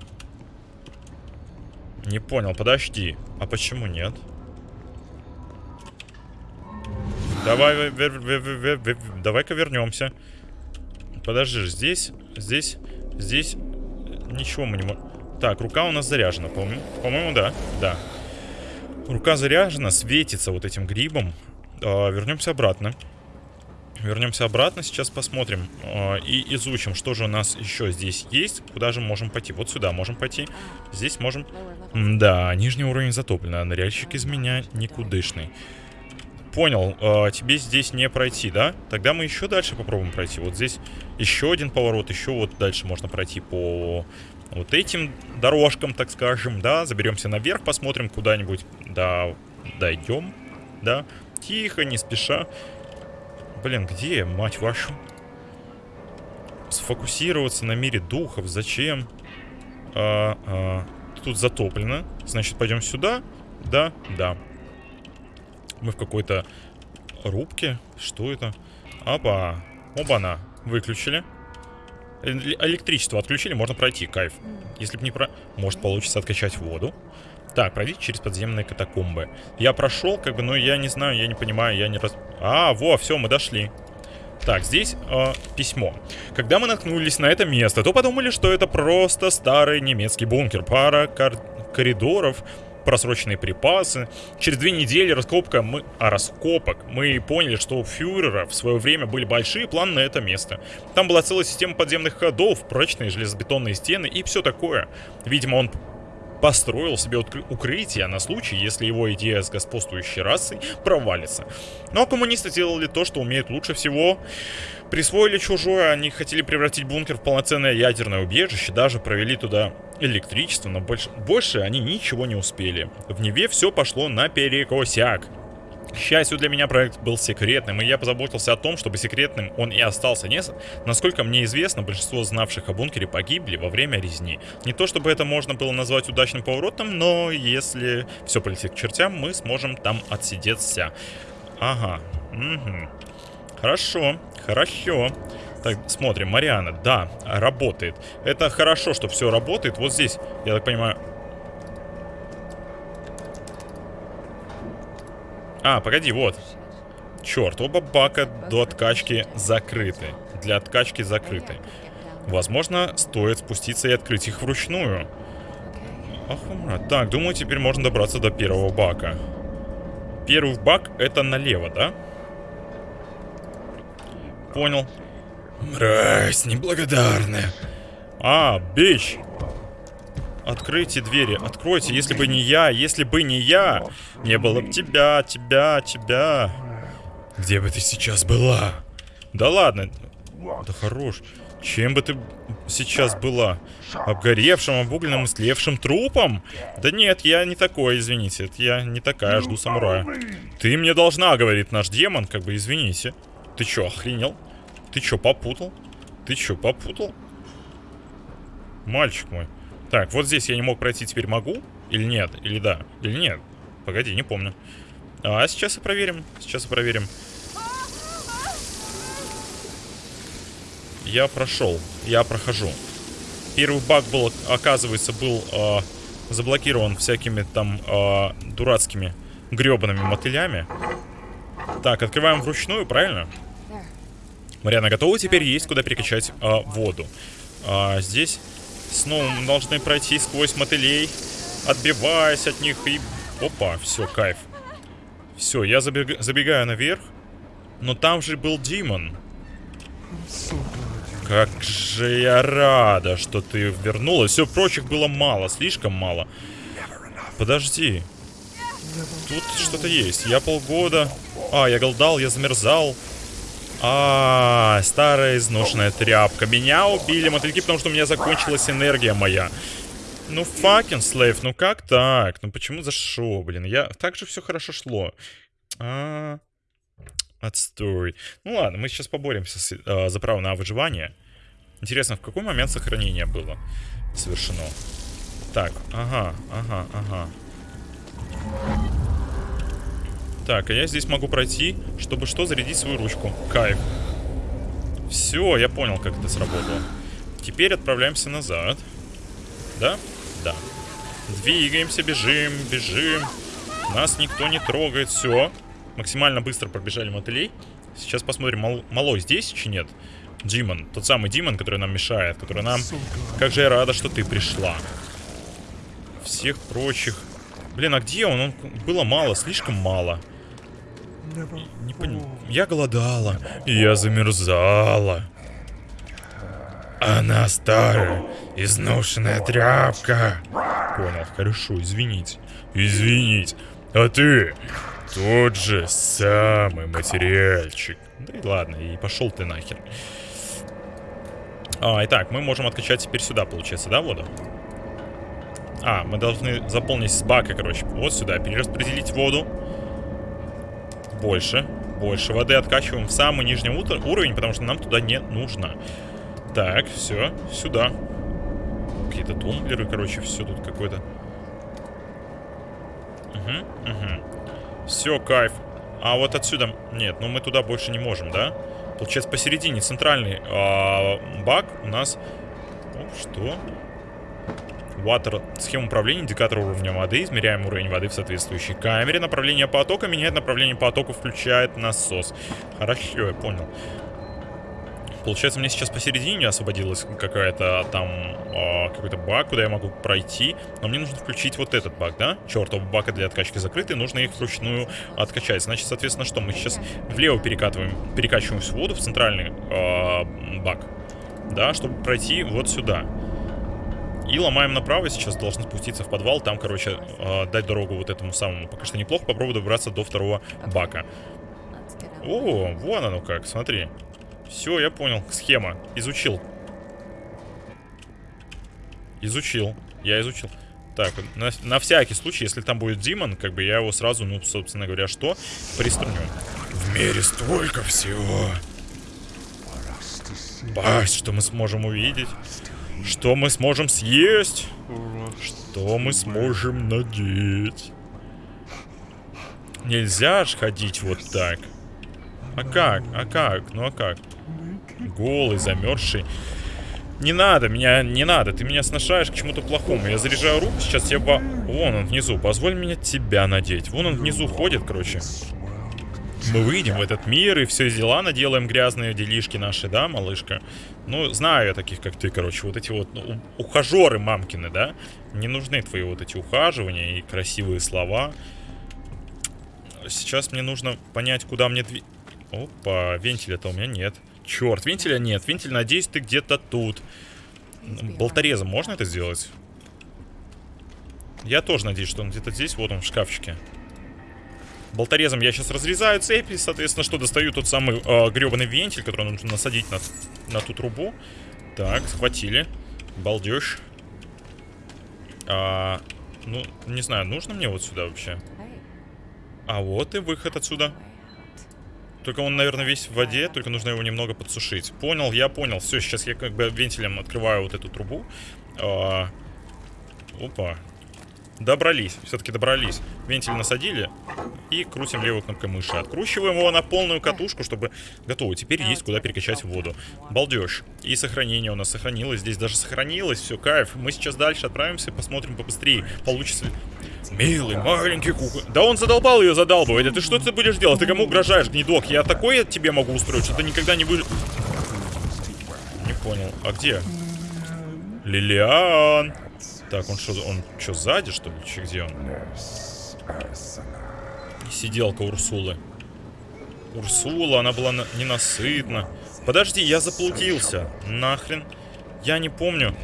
Не понял, подожди. А почему нет? Давай, давай-ка вернемся. Подожди, здесь, здесь, здесь ничего мы не можем... Так, рука у нас заряжена, по-моему, по-моему, да, да. Рука заряжена, светится вот этим грибом. А, вернемся обратно. Вернемся обратно, сейчас посмотрим э, и изучим, что же у нас еще здесь есть, куда же можем пойти. Вот сюда можем пойти, здесь можем... Да, нижний уровень затоплен, а ныряльщик из меня никудышный понял, э, тебе здесь не пройти, да? Тогда мы еще дальше попробуем пройти. Вот здесь еще один поворот, еще вот дальше можно пройти по вот этим дорожкам, так скажем, да? Заберемся наверх, посмотрим куда-нибудь, да, дойдем, да? Тихо, не спеша. Блин, где, мать вашу? Сфокусироваться на мире духов, зачем? А, а, тут затоплено. Значит, пойдем сюда. Да, да. Мы в какой-то рубке. Что это? Опа. Оба-на. Выключили. Электричество отключили, можно пройти, кайф. Если бы не про... Может получится откачать воду. Так, пройдите через подземные катакомбы. Я прошел, как бы, но я не знаю, я не понимаю, я не раз... А, во, все, мы дошли. Так, здесь э, письмо. Когда мы наткнулись на это место, то подумали, что это просто старый немецкий бункер. Пара кор коридоров, просроченные припасы. Через две недели раскопка мы, а, раскопок мы поняли, что у фюрера в свое время были большие планы на это место. Там была целая система подземных ходов, прочные железобетонные стены и все такое. Видимо, он построил себе укрытие на случай, если его идея с господствующей расой провалится. Но коммунисты делали то, что умеют лучше всего. Присвоили чужое, они хотели превратить бункер в полноценное ядерное убежище, даже провели туда электричество, но больше, больше они ничего не успели. В Неве все пошло наперекосяк. К счастью для меня проект был секретным, и я позаботился о том, чтобы секретным он и остался. Не... Насколько мне известно, большинство знавших о бункере погибли во время резни. Не то чтобы это можно было назвать удачным поворотом, но если все полетит к чертям, мы сможем там отсидеться. Ага. Угу. Хорошо. Хорошо. Так, смотрим, Мариана, да, работает. Это хорошо, что все работает. Вот здесь, я так понимаю, А, погоди, вот. Черт, оба бака до откачки закрыты. Для откачки закрыты. Возможно, стоит спуститься и открыть их вручную. Ах, так, думаю, теперь можно добраться до первого бака. Первый бак это налево, да? Понял. Мразь неблагодарная. А, бич. Откройте двери, откройте. Если бы не я, если бы не я, не было бы тебя, тебя, тебя. Где бы ты сейчас была? Да ладно. Да хорош. Чем бы ты сейчас была? Обгоревшим, обугленным, слевшим трупом? Да нет, я не такой, извините. Это я не такая, жду самурая. Ты мне должна, говорит наш демон, как бы, извините. Ты чё, охренел? Ты чё, попутал? Ты чё, попутал? Мальчик мой. Так, вот здесь я не мог пройти, теперь могу? Или нет? Или да? Или нет? Погоди, не помню. А сейчас и проверим. Сейчас и проверим. Я прошел. Я прохожу. Первый баг был, оказывается, был э, заблокирован всякими там э, дурацкими гребаными мотылями. Так, открываем вручную, правильно? Мариана готова? Теперь есть куда перекачать э, воду. А, здесь Снова мы должны пройти сквозь мотылей, отбиваясь от них и... Опа, все, кайф. Все, я забег... забегаю наверх. Но там же был Димон. Как же я рада, что ты вернулась. Все, прочих было мало, слишком мало. Подожди. Тут что-то есть. Я полгода... А, я голдал, я замерзал. А, старая изношенная тряпка. Меня убили мотыльки, потому что у меня закончилась энергия моя. Ну, факин слейв, ну как так? Ну почему за шо, блин? Я... Так же все хорошо шло. А, отстой. Ну ладно, мы сейчас поборемся с, а, за право на выживание. Интересно, в какой момент сохранение было совершено? Так, ага, ага, ага. Так, а я здесь могу пройти, чтобы что, зарядить свою ручку. Кайф. Все, я понял, как это сработало. Теперь отправляемся назад. Да? Да. Двигаемся, бежим, бежим. Нас никто не трогает. Все. Максимально быстро пробежали мотылей. Сейчас посмотрим, мал малой здесь чи нет? Димон. Тот самый Димон, который нам мешает. Который нам... Как же я рада, что ты пришла. Всех прочих... Блин, а где он? Он было мало, слишком мало. Не понял. Я голодала. Я замерзала. Она старая, изношенная тряпка. Понял, хорошо, извините. Извините. А ты тот же самый материальчик. Да и ладно, и пошел ты нахер. А, итак, мы можем откачать теперь сюда, получается, да, воду? А, мы должны заполнить с бака, короче, вот сюда, перераспределить воду больше. Больше воды откачиваем в самый нижний уровень, потому что нам туда не нужно. Так, все, сюда. Какие-то тумблеры, короче, все тут какое-то. Угу, угу. Все, кайф. А вот отсюда... Нет, ну мы туда больше не можем, да? Получается, посередине центральный а, баг у нас... О, что? Water, схема управления, индикатор уровня воды, измеряем уровень воды в соответствующей камере, направление потока, меняет направление потока, включает насос. Хорошо, я понял. Получается, мне сейчас посередине освободилась какая-то там э, какой-то баг, куда я могу пройти. Но мне нужно включить вот этот баг, да? Чертов бака для откачки закрыты, нужно их вручную откачать. Значит, соответственно, что? Мы сейчас влево перекатываем, перекачиваем всю воду в центральный э, бак. Да, чтобы пройти вот сюда. И ломаем направо, сейчас должны спуститься в подвал, там, короче, э, дать дорогу вот этому самому. Пока что неплохо, попробую добраться до второго бака. О, вон оно как, смотри. Все, я понял, схема, изучил. Изучил, я изучил. Так, на, на всякий случай, если там будет Димон, как бы я его сразу, ну, собственно говоря, что? Приструню. В мире столько всего. Пасть, что мы сможем увидеть. Что мы сможем съесть? Что мы сможем надеть? Нельзя ж ходить вот так. А как? А как? Ну а как? Голый, замерзший. Не надо, меня не надо. Ты меня сношаешь к чему-то плохому. Я заряжаю руку, сейчас я. Вон он внизу. Позволь мне тебя надеть. Вон он внизу ходит, короче. Мы выйдем в этот мир и все дела наделаем грязные делишки наши, да, малышка? Ну, знаю я таких, как ты, короче, вот эти вот ну, ухажеры мамкины, да? Не нужны твои вот эти ухаживания и красивые слова. Сейчас мне нужно понять, куда мне дви... Опа, вентиля-то у меня нет. Черт, вентиля нет. Вентиль, надеюсь, ты где-то тут. Болторезом можно это сделать? Я тоже надеюсь, что он где-то здесь. Вот он в шкафчике. Болторезом я сейчас разрезаю цепи, соответственно, что достаю тот самый э, гребаный вентиль, который нужно насадить на, на ту трубу. Так, схватили. Балдеж. А, ну, не знаю, нужно мне вот сюда вообще? А вот и выход отсюда. Только он, наверное, весь в воде, только нужно его немного подсушить. Понял, я понял. Все, сейчас я как бы вентилем открываю вот эту трубу. А, опа, Добрались, все-таки добрались. Вентиль насадили и крутим левой кнопкой мыши. Откручиваем его на полную катушку, чтобы... Готово, теперь есть куда перекачать воду. Балдеж. И сохранение у нас сохранилось, здесь даже сохранилось, все, кайф. Мы сейчас дальше отправимся, посмотрим побыстрее, получится ли. Милый, маленький кукол. Да он задолбал ее задалбывать. А ты что ты будешь делать? Ты кому угрожаешь, гнедок? Я такое тебе могу устроить, что ты никогда не будешь... Не понял. А где? Лилиан. Так, он что, он что, сзади, что ли? Че, где он? Сиделка Урсулы. Урсула, она была на ненасытна. Подожди, я заплутился. Нахрен. Я не помню.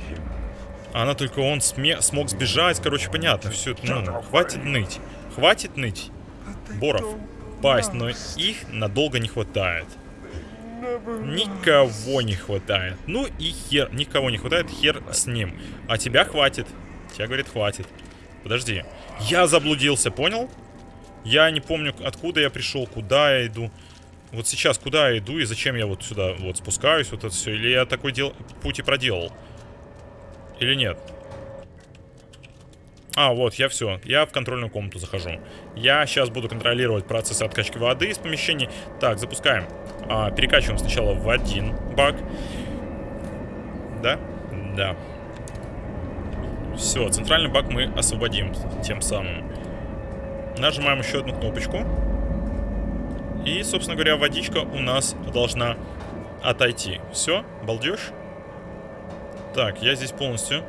Она только он смог сбежать. Короче, понятно. Все, ну, хватит ныть. Хватит ныть. Боров. Пасть, но их надолго не хватает. Никого не хватает. Ну и хер. Никого не хватает, хер с ним. А тебя хватит. Тебя, говорит, хватит. Подожди. Я заблудился, понял? Я не помню, откуда я пришел, куда я иду. Вот сейчас куда я иду и зачем я вот сюда вот спускаюсь, вот это все. Или я такой дел... путь и проделал. Или нет? А, вот, я все. Я в контрольную комнату захожу. Я сейчас буду контролировать процесс откачки воды из помещений. Так, запускаем. А, перекачиваем сначала в один бак. Да? Да. Все, центральный бак мы освободим тем самым. Нажимаем еще одну кнопочку. И, собственно говоря, водичка у нас должна отойти. Все, балдеж. Так, я здесь полностью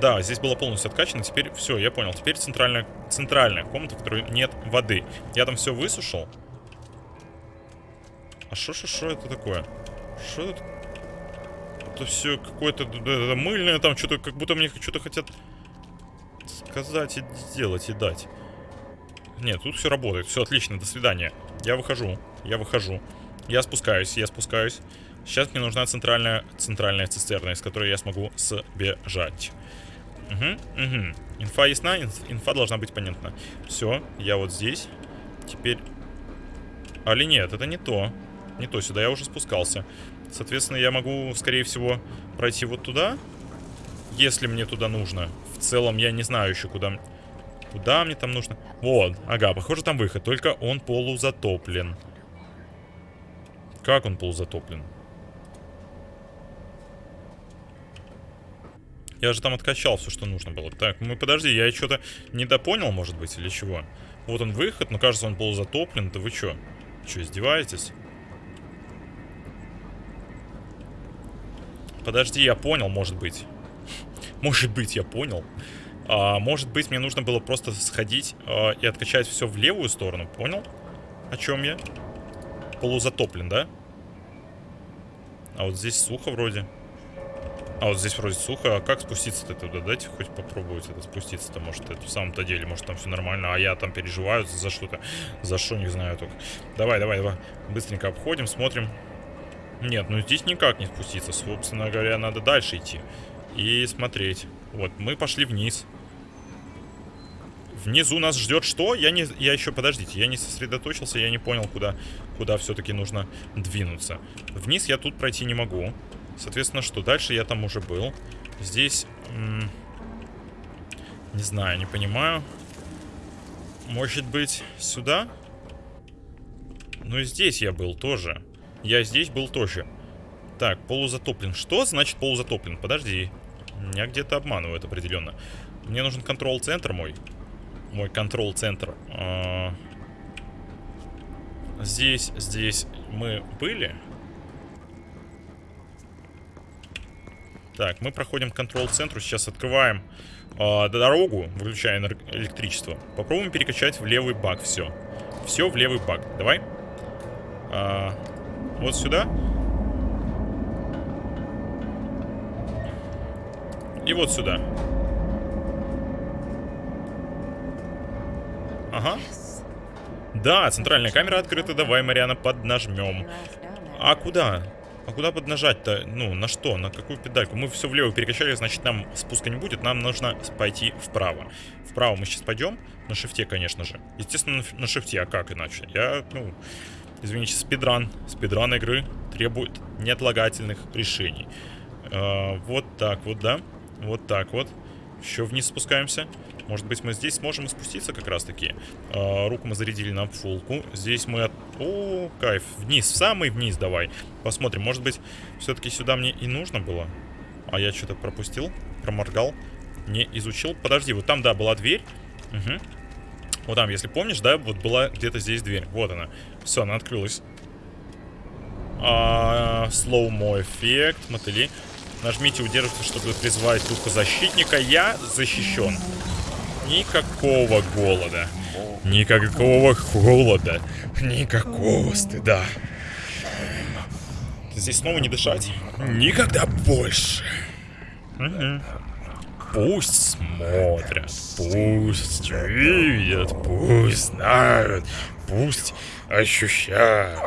да, здесь было полностью откачано. Теперь все, я понял. Теперь центральная, центральная комната, в которой нет воды. Я там все высушил. А что, что, что это такое? Что это? Это все какое-то мыльное там, что-то, как будто мне что-то хотят сказать и сделать, и дать. Нет, тут все работает. Все отлично, до свидания. Я выхожу, я выхожу. Я спускаюсь, я спускаюсь. Сейчас мне нужна центральная, центральная цистерна, из которой я смогу сбежать. Угу, угу. Инфа ясна, инфа должна быть понятна. Все, я вот здесь. Теперь... Али нет, это не то. Не то, сюда я уже спускался. Соответственно, я могу, скорее всего, пройти вот туда. Если мне туда нужно. В целом, я не знаю еще, куда... Куда мне там нужно? Вот, ага, похоже, там выход. Только он полузатоплен. Как он полузатоплен? Я же там откачал все, что нужно было. Так, мы подожди, я что-то недопонял, может быть, или чего? Вот он выход, но кажется, он полузатоплен. Да вы что? Что, издеваетесь? Подожди, я понял, может быть. Может быть, я понял. А, может быть, мне нужно было просто сходить а, и откачать все в левую сторону. Понял? О чем я? Полузатоплен, да? А вот здесь сухо вроде. А вот здесь вроде сухо. А как спуститься-то туда? Дайте хоть попробовать это спуститься-то. Может, это в самом-то деле, может, там все нормально. А я там переживаю за что-то. За что, не знаю только. Давай, давай, давай. Быстренько обходим, смотрим. Нет, ну здесь никак не спуститься. Собственно говоря, надо дальше идти. И смотреть. Вот, мы пошли вниз. Внизу нас ждет что? Я не, я еще, подождите, я не сосредоточился, я не понял, куда, куда все-таки нужно двинуться. Вниз я тут пройти не могу. Соответственно, что? Дальше я там уже был. Здесь... Не знаю, не понимаю. Может быть, сюда? Ну и здесь я был тоже. Я здесь был тоже. Так, полузатоплен. Что значит полузатоплен? Подожди. Меня где-то обманывают определенно. Мне нужен контрол-центр мой. Мой контрол-центр. А... Здесь, здесь мы были. Так, мы проходим к контрол-центру. Сейчас открываем э, дорогу, выключая электричество. Попробуем перекачать в левый бак все. Все в левый бак. Давай. А, вот сюда. И вот сюда. Ага. Да, центральная камера открыта. Давай, Мариана, поднажмем. А куда? А куда поднажать-то? Ну, на что? На какую педальку? Мы все влево перекачали, значит, нам спуска не будет. Нам нужно пойти вправо. Вправо мы сейчас пойдем. На шифте, конечно же. Естественно, на шифте. А как иначе? Я, ну... Извините, спидран. Спидран игры требует неотлагательных решений. Э, вот так вот, да? Вот так вот. Еще вниз спускаемся. Может быть, мы здесь сможем спуститься как раз-таки. Э, руку мы зарядили на фулку. Здесь мы... От... О, кайф. Вниз, в самый вниз давай. Посмотрим. Может быть, все-таки сюда мне и нужно было? А я что-то пропустил, проморгал, не изучил. Подожди, вот там, да, была дверь. Угу. Вот там, если помнишь, да, вот была где-то здесь дверь. Вот она. Все, она открылась. А, слоумо эффект, мотыли. Нажмите удерживайте, чтобы призвать духа защитника. Я защищен. Никакого голода. Никакого холода. Никакого стыда. Здесь снова не дышать? Никогда больше. Угу. Пусть смотрят, пусть видят, пусть знают, пусть ощущают.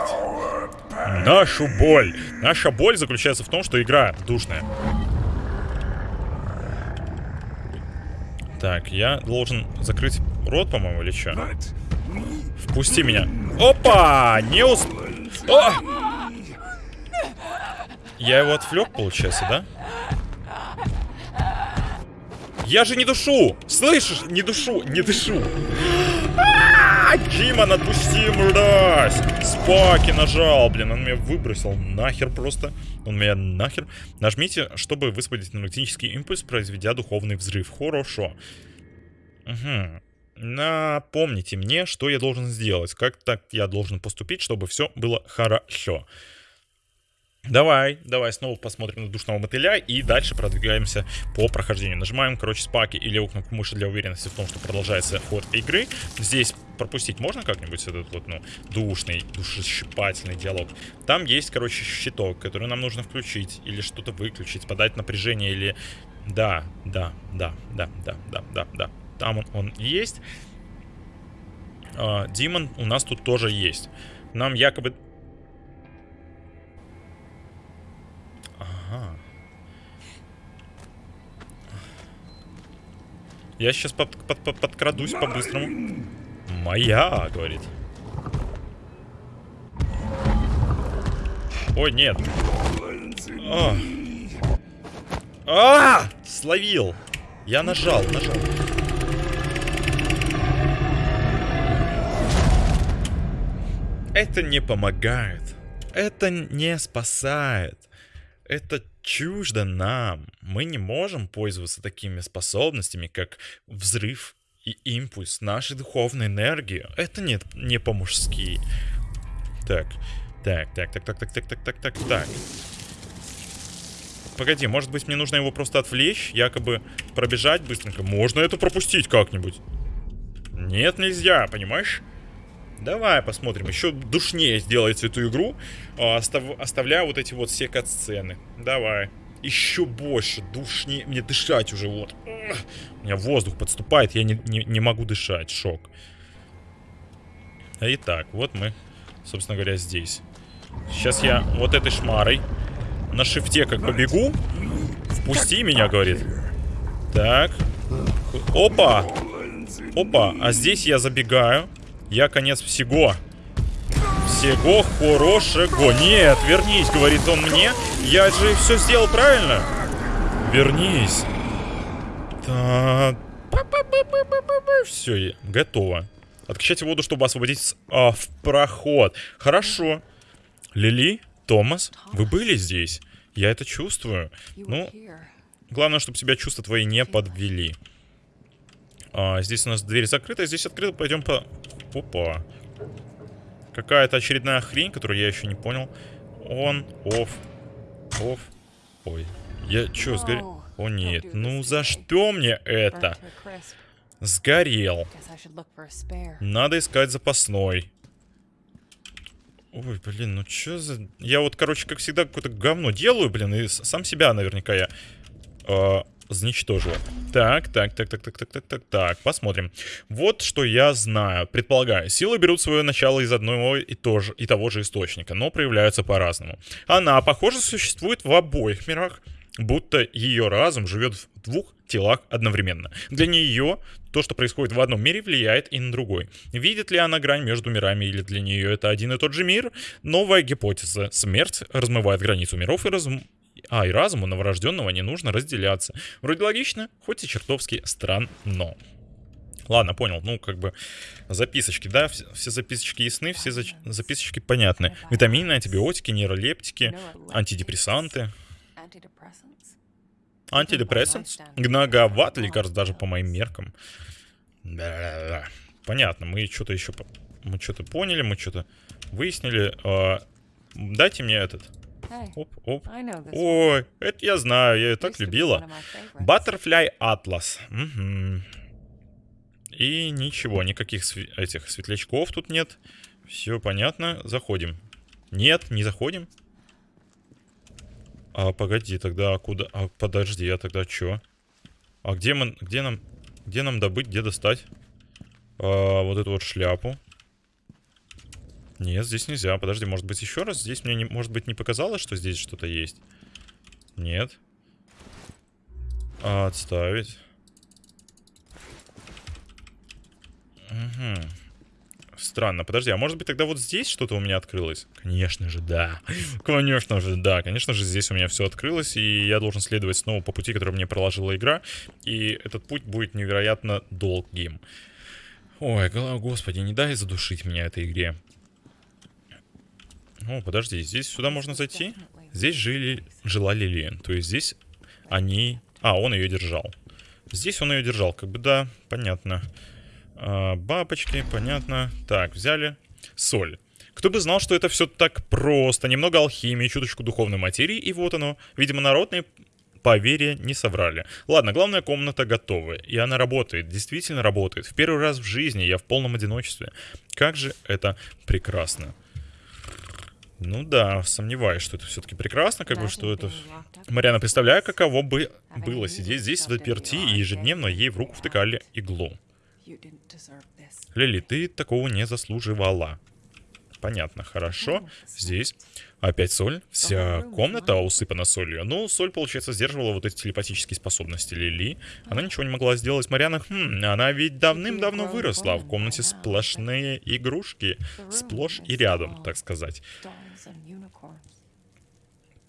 Нашу боль. Наша боль заключается в том, что игра душная. Так, я должен закрыть рот, по-моему, или что? Впусти меня. Опа! Не усп... О! Я его отвлек, получается, да? Я же не душу! Слышишь? Не душу, не дышу. Димон, отпусти, мразь! Спаки нажал, блин, он меня выбросил нахер просто. Он меня нахер. Нажмите, чтобы высвободить энергетический импульс, произведя духовный взрыв. Хорошо. Угу. Напомните мне, что я должен сделать. Как так я должен поступить, чтобы все было хорошо. Давай, давай снова посмотрим на душного мотыля и дальше продвигаемся по прохождению. Нажимаем, короче, спаки или кнопку мыши для уверенности в том, что продолжается ход игры. Здесь пропустить можно как-нибудь этот вот, ну, душный, душесчипательный диалог. Там есть, короче, щиток, который нам нужно включить или что-то выключить, подать напряжение или... Да, да, да, да, да, да, да, да. Там он, он есть. А, Димон у нас тут тоже есть. Нам якобы Ага. Я сейчас под, под, под, подкрадусь по-быстрому. Моя, говорит. Ой, нет. А, а! Словил. Я нажал, нажал. Это не помогает. Это не спасает. Это чуждо нам. Мы не можем пользоваться такими способностями, как взрыв и импульс нашей духовной энергии. Это нет, не по-мужски. Так, так, так, так, так, так, так, так, так, так, так. Погоди, может быть мне нужно его просто отвлечь, якобы пробежать быстренько. Можно это пропустить как-нибудь? Нет, нельзя, понимаешь? Давай посмотрим. Еще душнее сделается эту игру, а, остав... оставляя вот эти вот все кат-сцены. Давай. Еще больше, душнее. Мне дышать уже вот. У меня воздух подступает, я не, не, не могу дышать. Шок. Итак, вот мы, собственно говоря, здесь. Сейчас я вот этой шмарой на шифте как побегу. Впусти меня, говорит. Так. Опа! Опа, а здесь я забегаю. Я конец всего. Всего хорошего. Нет, вернись, говорит он мне. Я же все сделал правильно. Вернись. Так. Все, готово. Откачайте воду, чтобы освободить а, в проход. Хорошо. Лили, Томас, вы были здесь? Я это чувствую. Ну, главное, чтобы себя чувства твои не подвели. А, здесь у нас дверь закрыта, здесь открыто. Пойдем по... Опа. Какая-то очередная хрень, которую я еще не понял. Он, оф, оф. Ой, я что, сгорел? О нет, ну за что мне это? Сгорел. Надо искать запасной. Ой, блин, ну что за... Я вот, короче, как всегда, какое-то говно делаю, блин, и сам себя наверняка я э, Заничтожил. Так, так, так, так, так, так, так, так, так, посмотрим. Вот что я знаю. Предполагаю, силы берут свое начало из одного и, тоже, и того же источника, но проявляются по-разному. Она, похоже, существует в обоих мирах, будто ее разум живет в двух телах одновременно. Для нее то, что происходит в одном мире, влияет и на другой. Видит ли она грань между мирами или для нее это один и тот же мир? Новая гипотеза. Смерть размывает границу миров и разм... А, и разуму новорожденного не нужно разделяться. Вроде логично, хоть и чертовски странно. Ладно, понял. Ну, как бы записочки, да? Все записочки ясны, все за записочки понятны. Витамины, антибиотики, нейролептики, антидепрессанты. Антидепрессант? Многовато лекарств даже по моим меркам. Понятно, мы что-то еще... Мы что-то поняли, мы что-то выяснили. А, дайте мне этот Оп, оп. Ой, это я знаю, я ее так любила. Butterfly Atlas. Угу. И ничего, никаких св этих светлячков тут нет. Все понятно, заходим. Нет, не заходим. А, погоди, тогда куда? А, подожди, а тогда что? А где мы, где нам, где нам добыть, где достать? А, вот эту вот шляпу. Нет, здесь нельзя. Подожди, может быть еще раз? Здесь мне, не, может быть, не показалось, что здесь что-то есть? Нет. Отставить. Угу. Странно. Подожди, а может быть тогда вот здесь что-то у меня открылось? Конечно же, да. Конечно же, да. Конечно же, здесь у меня все открылось, и я должен следовать снова по пути, который мне проложила игра. И этот путь будет невероятно долгим. Ой, господи, не дай задушить меня этой игре. О, подожди, здесь сюда можно зайти? Здесь жили, жила Лилиан. То есть здесь они... А, он ее держал. Здесь он ее держал. Как бы, да, понятно. А, бабочки, понятно. Так, взяли. Соль. Кто бы знал, что это все так просто. Немного алхимии, чуточку духовной материи, и вот оно. Видимо, народные поверья не соврали. Ладно, главная комната готова. И она работает, действительно работает. В первый раз в жизни я в полном одиночестве. Как же это прекрасно. Ну да, сомневаюсь, что это все-таки прекрасно, как бы, что это... Мариана, представляю, каково бы было сидеть здесь в заперти, и ежедневно ей в руку втыкали иглу. Лили, ты такого не заслуживала. Понятно, хорошо. Здесь опять соль. Вся комната усыпана солью. Ну, соль, получается, сдерживала вот эти телепатические способности Лили. Она ничего не могла сделать. Марьяна, хм, она ведь давным-давно выросла. А в комнате сплошные игрушки. Сплошь и рядом, так сказать.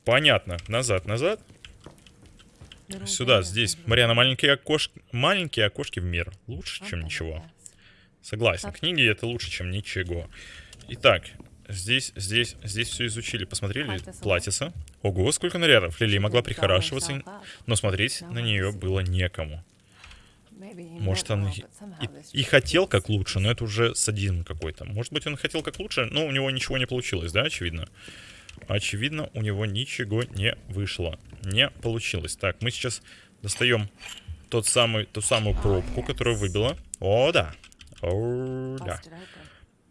Понятно. Назад, назад. Сюда, здесь. Марьяна, маленькие окошки, маленькие окошки в мир. Лучше, чем ничего. Согласен. Книги это лучше, чем ничего. Итак, здесь, здесь, здесь все изучили. Посмотрели платьица. Ого, сколько нарядов. Лили могла прихорашиваться, но смотреть на нее было некому. Может, он и, и хотел как лучше, но это уже садизм какой-то. Может быть, он хотел как лучше, но у него ничего не получилось, да, очевидно? Очевидно, у него ничего не вышло. Не получилось. Так, мы сейчас достаем тот самый, ту самую пробку, которую выбила. О, да. О, да.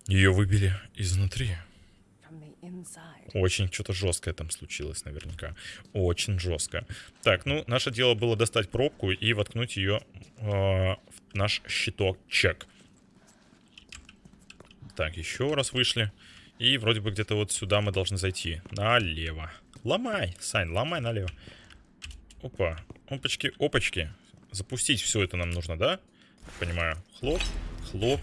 Ее выбили изнутри. Очень что-то жесткое там случилось наверняка. Очень жестко. Так, ну, наше дело было достать пробку и воткнуть ее э, в наш щиток чек. Так, еще раз вышли. И вроде бы где-то вот сюда мы должны зайти. Налево. Ломай, Сань, ломай налево. Опа. Опачки, опачки. Запустить все это нам нужно, да? Понимаю. Хлоп, хлоп.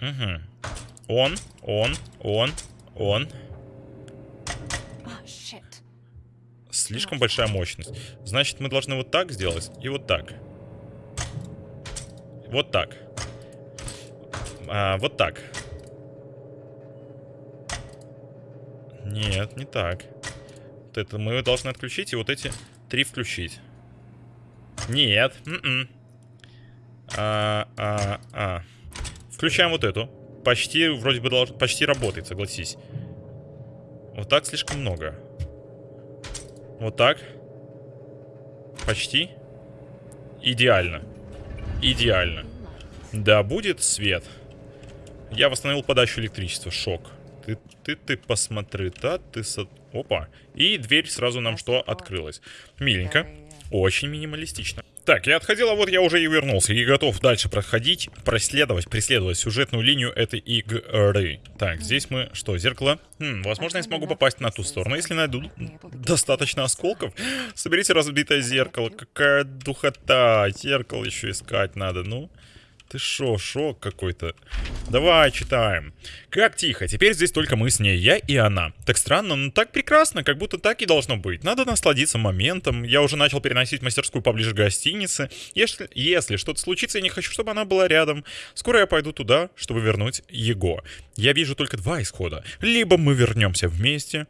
Угу. Он, он, он, он. Shit. Слишком большая мощность. Значит, мы должны вот так сделать и вот так. Вот так. А, вот так. Нет, не так. Вот это мы должны отключить и вот эти три включить. Нет. м-м. А, а, а. Включаем вот эту. Почти, вроде бы, долж... почти работает, согласись. Вот так слишком много. Вот так. Почти. Идеально. Идеально. Да, будет свет. Я восстановил подачу электричества. Шок. Ты, ты, ты посмотри, да, ты... Со... Опа. И дверь сразу нам что открылась. Миленько. Очень минималистично. Так, я отходил, а вот я уже и вернулся. И готов дальше проходить, проследовать, преследовать сюжетную линию этой игры. Так, здесь мы... Что, зеркало? Хм, возможно, я смогу попасть на ту сторону, если найду достаточно осколков. Соберите разбитое зеркало. Какая духота. Зеркало еще искать надо. Ну, ты шо, шок какой-то. Давай, читаем. Как тихо, теперь здесь только мы с ней, я и она. Так странно, но так прекрасно, как будто так и должно быть. Надо насладиться моментом. Я уже начал переносить мастерскую поближе к гостинице. Если, если что-то случится, я не хочу, чтобы она была рядом. Скоро я пойду туда, чтобы вернуть его. Я вижу только два исхода. Либо мы вернемся вместе,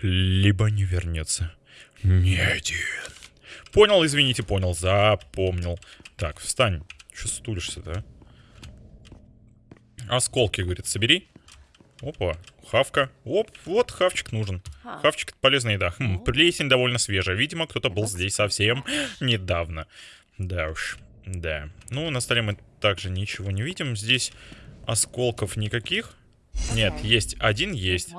либо не вернется. Ни один. Понял, извините, понял, запомнил. Так, встань. Че стулишься, да? Осколки, говорит, собери. Опа, хавка. Оп, вот хавчик нужен. Хавчик это полезная еда. Хм, плесень довольно свежая. Видимо, кто-то был здесь совсем недавно. Да уж, да. Ну, на столе мы также ничего не видим. Здесь осколков никаких. Нет, есть один, есть.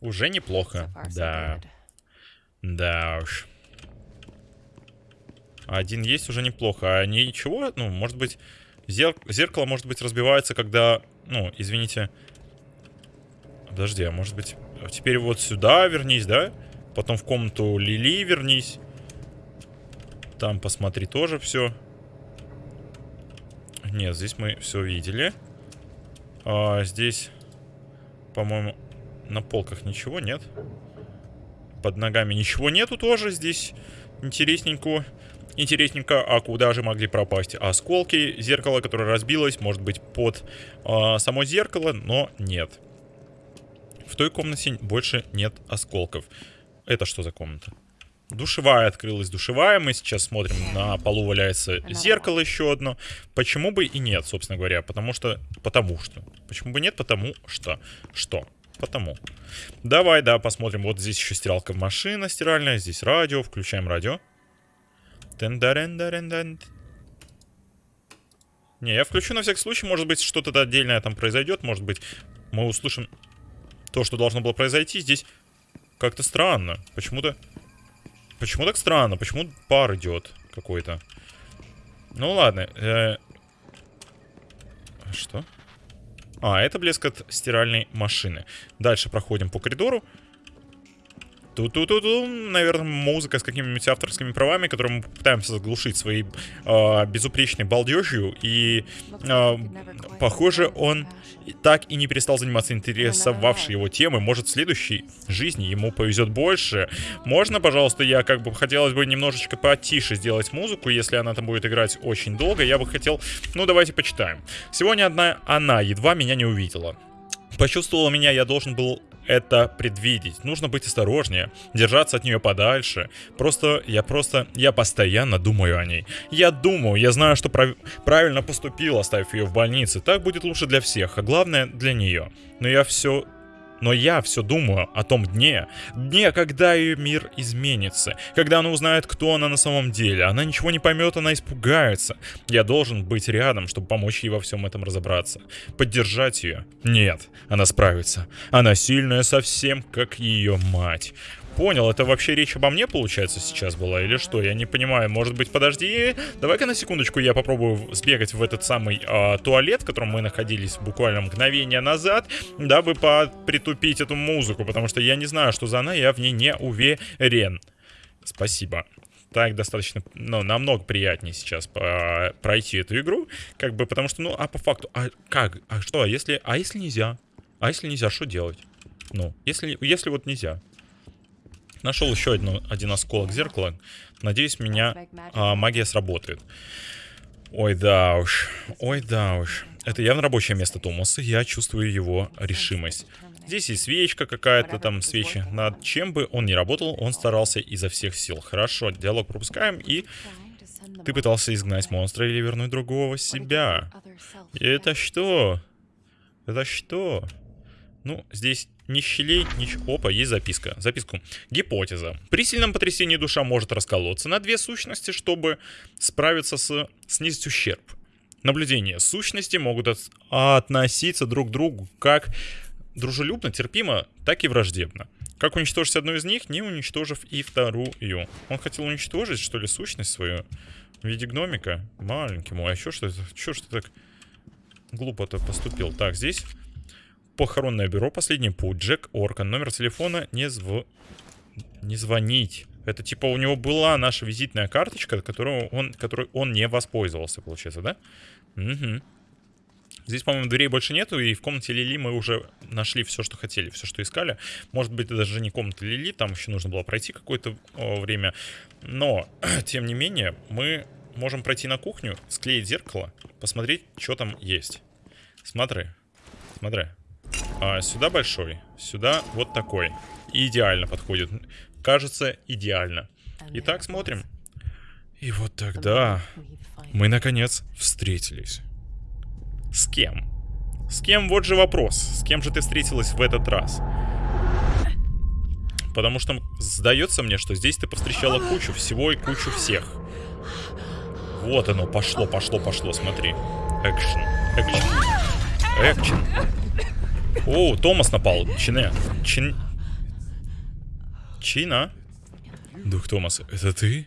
Уже неплохо. Да, да уж. Один есть уже неплохо. А ничего, ну, может быть, зер- зеркало, может быть, разбивается, когда, ну, извините. Подожди, а может быть, а теперь вот сюда вернись, да? Потом в комнату Лили вернись. Там посмотри тоже все. Нет, здесь мы все видели. А, здесь, по-моему, на полках ничего нет. Под ногами ничего нету тоже здесь. Интересненько. Интересненько, а куда же могли пропасть осколки? Зеркало, которое разбилось, может быть под а, само зеркало, но нет. В той комнате больше нет осколков. Это что за комната? Душевая открылась, душевая. Мы сейчас смотрим, на полу валяется зеркало еще одно. Почему бы и нет, собственно говоря? Потому что... Потому что. Почему бы нет? Потому что. Что? Потому. Давай, да, посмотрим. Вот здесь еще стиралка машина стиральная. Здесь радио. Включаем радио. Не, я включу на всякий случай. Может быть, что-то отдельное там произойдет. Может быть, мы услышим то, что должно было произойти. Здесь как-то странно. Почему-то... Почему так странно? Почему пар идет какой-то? Ну ладно. э, Что? А, это блеск от стиральной машины. Дальше проходим по коридору. Ту-ту-ту-ту. Наверное, музыка с какими-нибудь авторскими правами, которые мы пытаемся заглушить своей а, безупречной балдежью. И quite похоже, он так и не перестал заниматься интересовавшей его темой. Может, в следующей жизни ему повезет больше. Можно, пожалуйста, я как бы хотелось бы немножечко потише сделать музыку, если она там будет играть очень долго. Я бы хотел... Ну, давайте почитаем. Сегодня одна она едва меня не увидела. Почувствовала меня, я должен был это предвидеть. Нужно быть осторожнее, держаться от нее подальше. Просто, я просто, я постоянно думаю о ней. Я думаю, я знаю, что прав- правильно поступил, оставив ее в больнице. Так будет лучше для всех, а главное для нее. Но я все Но я все думаю о том дне, дне, когда ее мир изменится, когда она узнает, кто она на самом деле. Она ничего не поймет, она испугается. Я должен быть рядом, чтобы помочь ей во всем этом разобраться. Поддержать ее? Нет, она справится. Она сильная совсем, как ее мать. Понял, это вообще речь обо мне, получается, сейчас была, или что? Я не понимаю, может быть, подожди, давай-ка на секундочку я попробую сбегать в этот самый э, туалет, в котором мы находились буквально мгновение назад, дабы притупить эту музыку, потому что я не знаю, что за она, я в ней не уверен. Спасибо. Так достаточно, ну, намного приятнее сейчас пройти эту игру, как бы, потому что, ну, а по факту, а как, а что, а если, а если нельзя? А если нельзя, что делать? Ну, если, если вот нельзя. Нашел еще одно, один осколок зеркала. Надеюсь, меня а, магия сработает. Ой, да уж. Ой, да уж. Это явно рабочее место Томаса. Я чувствую его решимость. Здесь и свечка какая-то, там свечи. Над чем бы он ни работал, он старался изо всех сил. Хорошо, диалог пропускаем. И ты пытался изгнать монстра или вернуть другого себя. Это что? Это что? Ну, здесь ни щелей, ничего. Опа, есть записка. Записку. Гипотеза. При сильном потрясении душа может расколоться на две сущности, чтобы справиться с... снизить ущерб. Наблюдение. Сущности могут от... относиться друг к другу как дружелюбно, терпимо, так и враждебно. Как уничтожить одну из них, не уничтожив и вторую. Он хотел уничтожить, что ли, сущность свою в виде гномика? Маленький мой. А чё что это? Чё ты так глупо-то поступил? Так, здесь похоронное бюро, последний путь, Джек Оркан, номер телефона не, зв... не звонить. Это типа у него была наша визитная карточка, которую он, которой он не воспользовался, получается, да? Угу. Здесь, по-моему, дверей больше нету, и в комнате Лили мы уже нашли все, что хотели, все, что искали. Может быть, даже не комната Лили, там еще нужно было пройти какое-то время. Но, тем не менее, мы можем пройти на кухню, склеить зеркало, посмотреть, что там есть. Смотри, смотри. А, сюда большой, сюда вот такой. идеально подходит. Кажется, идеально. Итак, смотрим. И вот тогда мы, наконец, встретились. С кем? С кем? Вот же вопрос. С кем же ты встретилась в этот раз? Потому что сдается мне, что здесь ты повстречала кучу всего и кучу всех. Вот оно, пошло, пошло, пошло, смотри. Экшен, экшен, экшен. О, Томас напал. Чине. Чин... Чина? Дух Томас, это ты?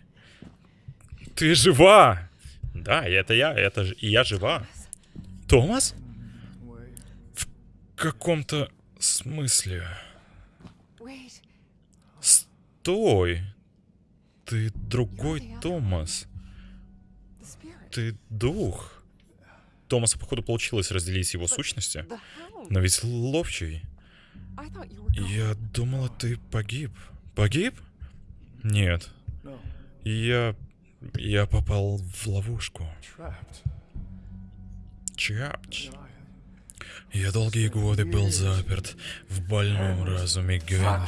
Ты жива! Да, это я, это и я жива. Томас? В каком-то смысле. Стой! Ты другой Томас. Ты дух. Томаса, походу, получилось разделить его сущности. Но ведь ловчий. Я думала, ты погиб. Погиб? Нет. Я... Я попал в ловушку. Чапч. Я долгие годы был заперт в больном разуме Генри.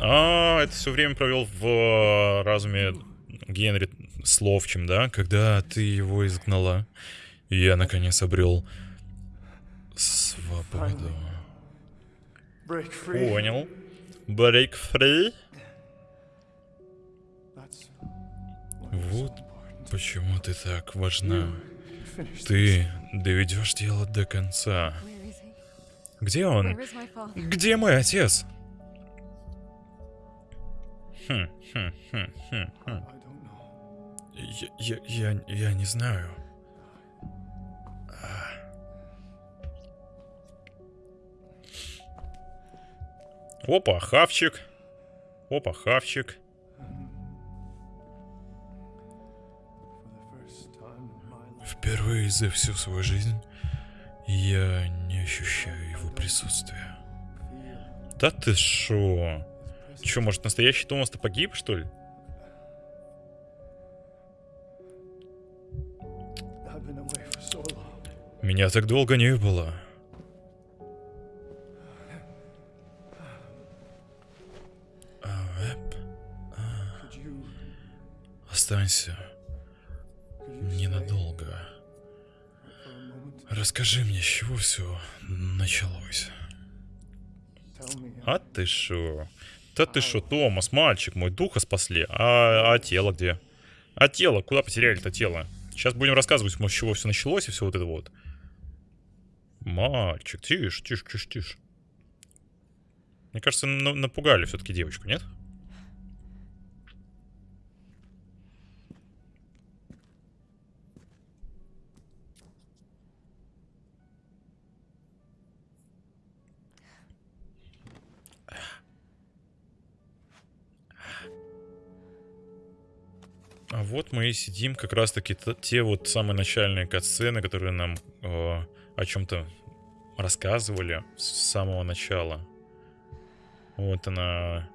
А, это все время провел в э, разуме Генри с ловчим, да? Когда ты его изгнала. Я наконец обрел свободу. Понял. Break free. Вот почему ты так важна. Ты доведешь дело до конца. Где он? Где мой отец? Хм, хм, хм, хм, хм. Я, я, я, я не знаю. Опа, хавчик. Опа, хавчик. Впервые за всю свою жизнь я не ощущаю его присутствия. Да ты шо? Чё, может настоящий Томас-то погиб, что ли? Меня так долго не было. Останься ненадолго. Расскажи мне, с чего все началось? А ты шо? Да ты шо, Томас, мальчик мой, духа спасли. А, а тело где? А тело? Куда потеряли-то тело? Сейчас будем рассказывать, может, с чего все началось и все вот это вот. Мальчик, тише, тише, тише, тише. Мне кажется, на- напугали все-таки девочку, нет? А вот мы и сидим, как раз-таки те вот самые начальные катсцены, которые нам э, о чем-то рассказывали с самого начала. Вот она.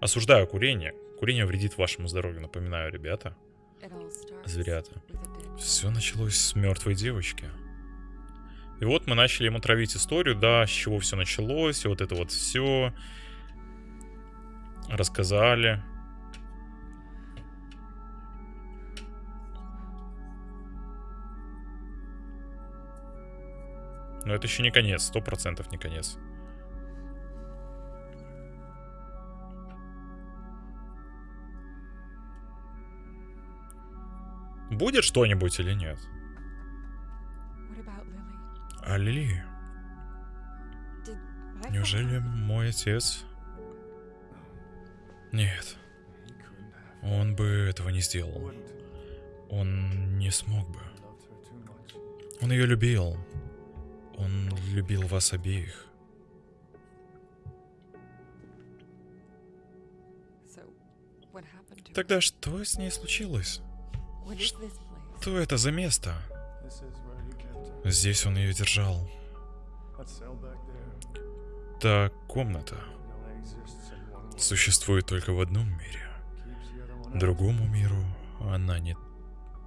Осуждаю курение. Курение вредит вашему здоровью, напоминаю, ребята. Зверята. Все началось с мертвой девочки. И вот мы начали ему травить историю, да, с чего все началось, и вот это вот все. Рассказали. Но это еще не конец, сто процентов не конец. Будет что-нибудь или нет? А Лили, неужели мой отец? Нет, он бы этого не сделал. Он не смог бы. Он ее любил. Он любил вас обеих. Тогда что с ней случилось? Что это за место? Здесь он ее держал. Та комната существует только в одном мире. Другому миру она не...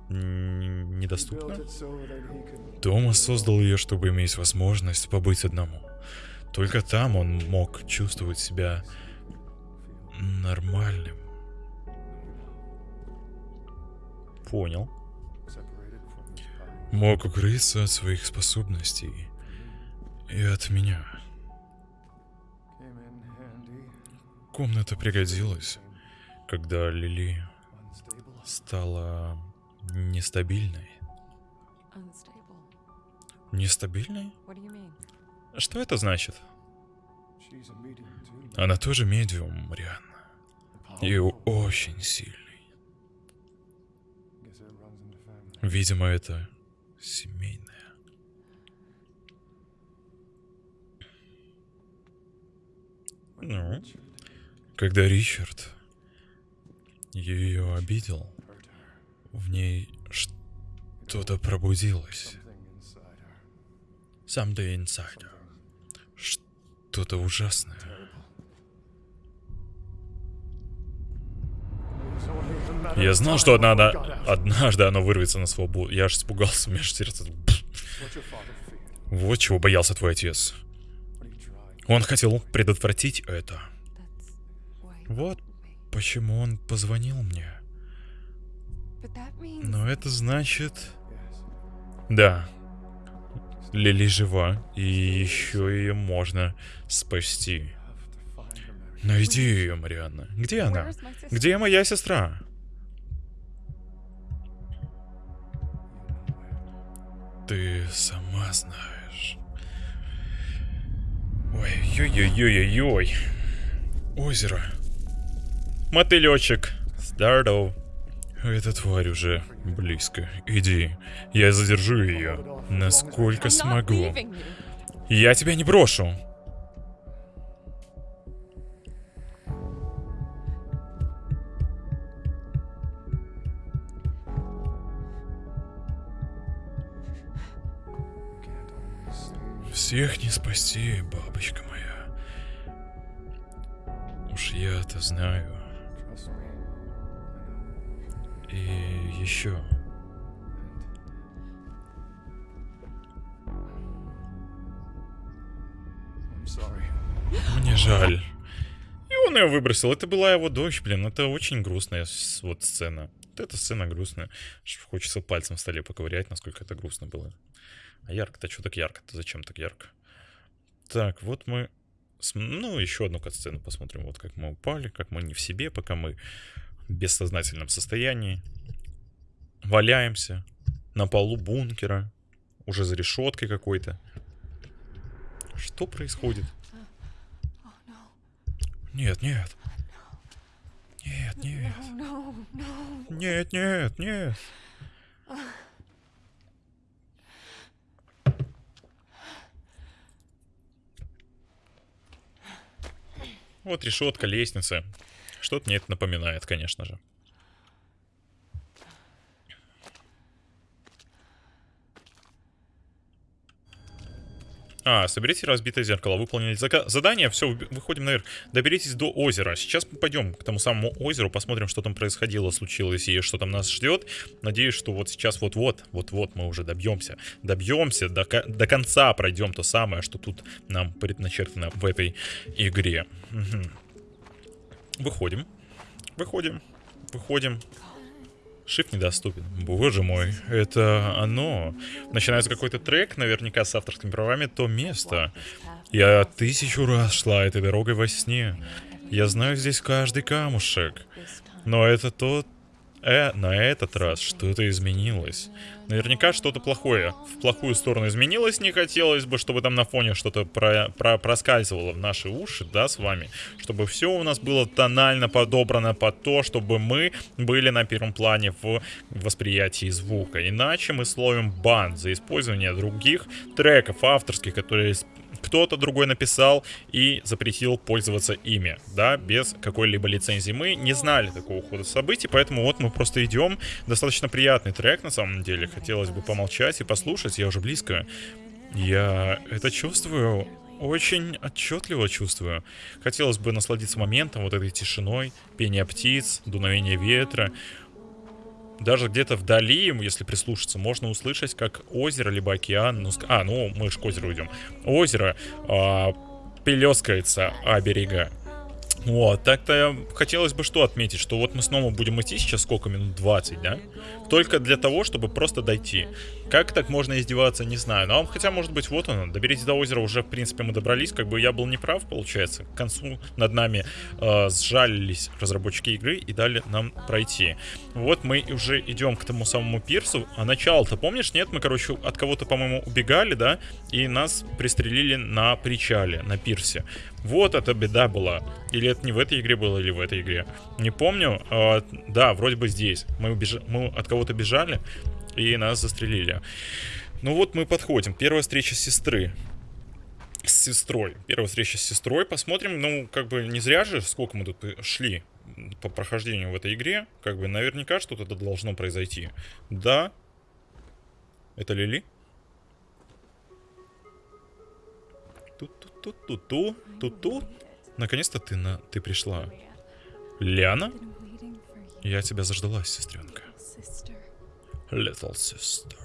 недоступна. Томас создал ее, чтобы иметь возможность побыть одному. Только там он мог чувствовать себя нормальным. Понял. Мог укрыться от своих способностей и от меня. Комната пригодилась, когда Лили стала нестабильной. Нестабильной? Mean? Что это значит? Она тоже медиум, Марианна. И очень сильный. Видимо, это семейное. Ну, когда Ричард ее обидел, в ней что-то пробудилось. Something inside her. Что-то ужасное. Я знал, что одна, однажды оно вырвется на свободу. Я аж испугался, у меня аж сердце... Вот чего боялся твой отец. Он хотел предотвратить это. Вот почему он позвонил мне. Но это значит... Да. Лили жива, и еще ее можно спасти. Найди ее, Марианна. Где она? Где моя сестра? Ты сама знаешь. Ой, ой-ой-ой-ой-ой. Озеро. Мотылечек. Здоров. Эта тварь уже близко. Иди. Я задержу ее. Насколько смогу. Я тебя не брошу. Всех не спасти, бабочка моя. Уж я-то знаю. И еще. Мне жаль. И он ее выбросил. Это была его дочь, блин. Это очень грустная вот сцена. Вот эта сцена грустная. Хочется пальцем в столе поковырять, насколько это грустно было. А ярко-то что так ярко-то? Зачем так ярко? Так, вот мы... Ну, еще одну катсцену посмотрим. Вот как мы упали, как мы не в себе, пока мы бессознательном состоянии. Валяемся на полу бункера. Уже за решеткой какой-то. Что происходит? Нет, нет. Нет, нет. Нет, нет, нет. Вот решетка, лестница. Что-то мне это напоминает, конечно же. А, соберите разбитое зеркало, выполнили задание, все, выходим наверх. Доберитесь до озера. Сейчас мы пойдем к тому самому озеру, посмотрим, что там происходило, случилось и что там нас ждет. Надеюсь, что вот сейчас вот-вот, вот-вот мы уже добьемся. Добьемся, до, до конца пройдем то самое, что тут нам предначертано в этой игре. Мгм. Выходим. Выходим. Выходим. Shift недоступен. Боже мой, это оно. Начинается какой-то трек, наверняка с авторскими правами, то место. Я тысячу раз шла этой дорогой во сне. Я знаю здесь каждый камушек. Но это тот... Э, на этот раз что-то изменилось. Наверняка что-то плохое. В плохую сторону изменилось. Не хотелось бы, чтобы там на фоне что-то про, про- проскальзывало в наши уши, да, с вами. Чтобы все у нас было тонально подобрано под то, чтобы мы были на первом плане в восприятии звука. Иначе мы словим бан за использование других треков авторских, которые кто-то другой написал и запретил пользоваться ими, да, без какой-либо лицензии. Мы не знали такого хода событий, поэтому вот мы просто идем. Достаточно приятный трек, на самом деле. Хотелось бы помолчать и послушать, я уже близко. Я это чувствую, очень отчетливо чувствую. Хотелось бы насладиться моментом, вот этой тишиной, пение птиц, дуновение ветра. Даже где-то вдали, если прислушаться, можно услышать, как озеро либо океан, ну, а, ну, мы же к озеру идем. Озеро а, плескается о берега. Вот, так-то хотелось бы что отметить, что вот мы снова будем идти сейчас сколько минут, 20, да? Только для того, чтобы просто дойти. Как так можно издеваться, не знаю. Ну, а хотя, может быть, вот оно, доберитесь до озера, уже, в принципе, мы добрались. Как бы я был неправ, получается. К концу над нами э, сжалились разработчики игры и дали нам пройти. Вот мы уже идем к тому самому пирсу. А начало-то, помнишь, нет? Мы, короче, от кого-то, по-моему, убегали, да? И нас пристрелили на причале, на пирсе. Вот эта беда была. Или это не в этой игре было, или в этой игре. Не помню. А, да, вроде бы здесь. Мы, убеж- мы от кого-то бежали, и нас застрелили. Ну вот мы подходим. Первая встреча сестры. С сестрой. Первая встреча с сестрой. Посмотрим. Ну, как бы не зря же, сколько мы тут шли по прохождению в этой игре. Как бы наверняка что-то должно произойти. Да. Это Лили? Ту-ту-ту-ту-ту. Ту-ту. Наконец-то ты, на... ты пришла. Ляна? Я тебя заждалась, сестренка. Sister. Little sister.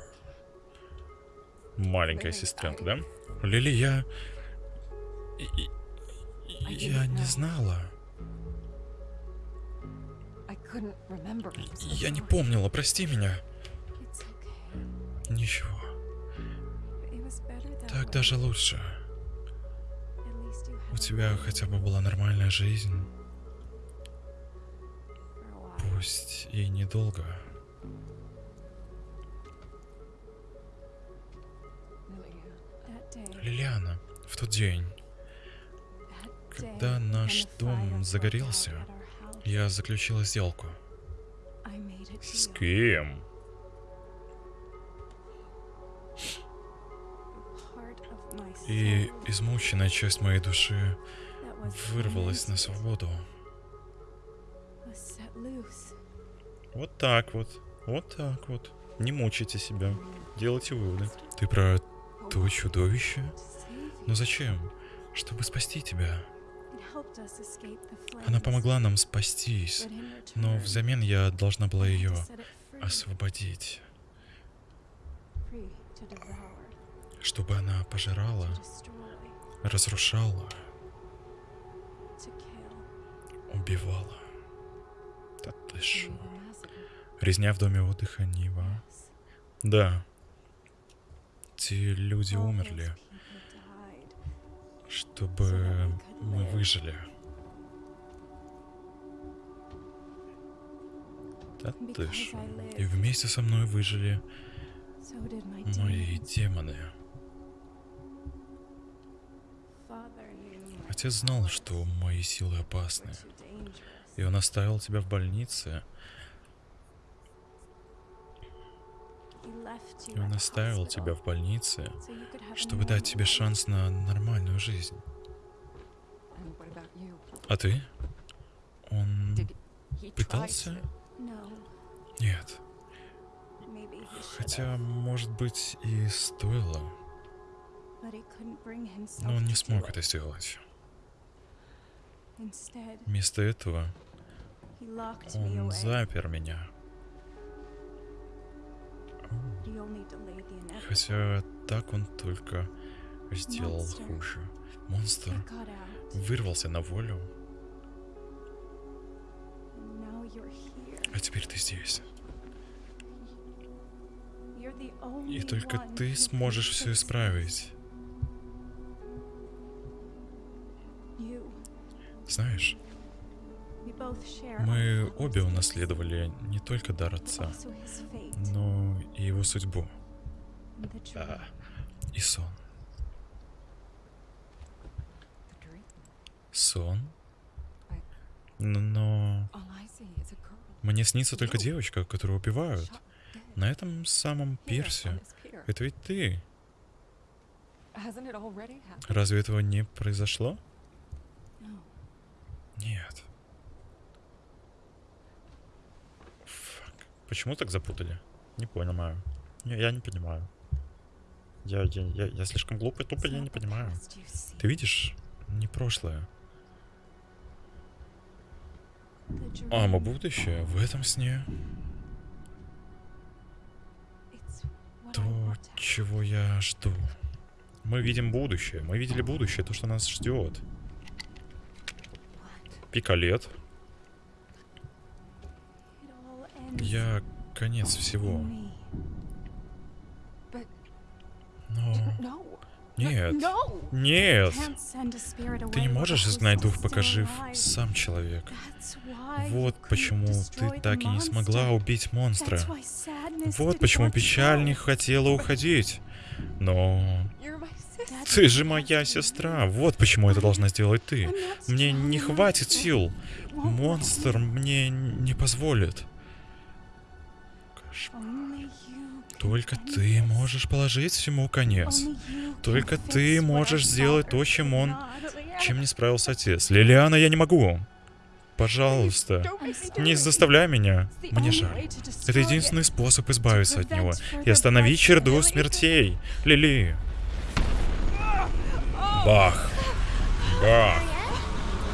Маленькая сестренка, да? Лили, я... Я не знала. Я не помнила, прости меня. Ничего. Так даже лучше. У тебя хотя бы была нормальная жизнь. Пусть и недолго. Лилиана, в тот день, когда наш дом загорелся, я заключила сделку. С кем? И измученная часть моей души вырвалась на свободу. Вот так вот. Вот так вот. Не мучайте себя. Делайте выводы. Ты про то чудовище? Но зачем? Чтобы спасти тебя. Она помогла нам спастись. Но взамен я должна была ее освободить. Чтобы она пожирала, разрушала, убивала. Да ты шо. Резня в доме отдыха Нива. Да. Эти люди умерли, чтобы мы выжили. Да ты ж. И вместе со мной выжили мои демоны. Отец знал, что мои силы опасны. И он оставил тебя в больнице. И он оставил тебя в больнице, чтобы дать тебе шанс на нормальную жизнь. А ты? Он пытался? Нет. Хотя, может быть, и стоило. Но он не смог это сделать. Вместо этого он запер меня. Хотя так он только сделал хуже. Монстр вырвался на волю, а теперь ты здесь. И только ты сможешь все исправить. Знаешь, мы обе унаследовали не только дар отца, но и его судьбу and the dream. а, и сон. Сон? Но мне снится только девочка, которую убивают. На этом самом пирсе. Это ведь ты. Разве этого не произошло? Нет. Почему так запутали? Не понимаю. Не, я не понимаю. Я, я, я, я слишком глупый, тупо я не понимаю. Ты видишь? Не прошлое. А, мы будущее в этом сне. То, чего я жду. Мы видим будущее. Мы видели будущее, то, что нас ждет. Пикалет. Я конец всего. Но... Нет. Нет. Ты не можешь изгнать дух, пока жив сам человек. Вот почему ты так и не смогла убить монстра. Вот почему печаль не хотела уходить. Но ты же моя сестра. Вот почему это должна сделать ты. Мне не хватит сил. Монстр мне не позволит. Только ты можешь положить всему конец. Только ты можешь сделать то, чем он-. Чем не справился отец? Лилиана, я не могу. Пожалуйста, не заставляй меня. Мне жаль. Это единственный способ избавиться от него и остановить bloodshed. смертей. Лили. Бах. Бах.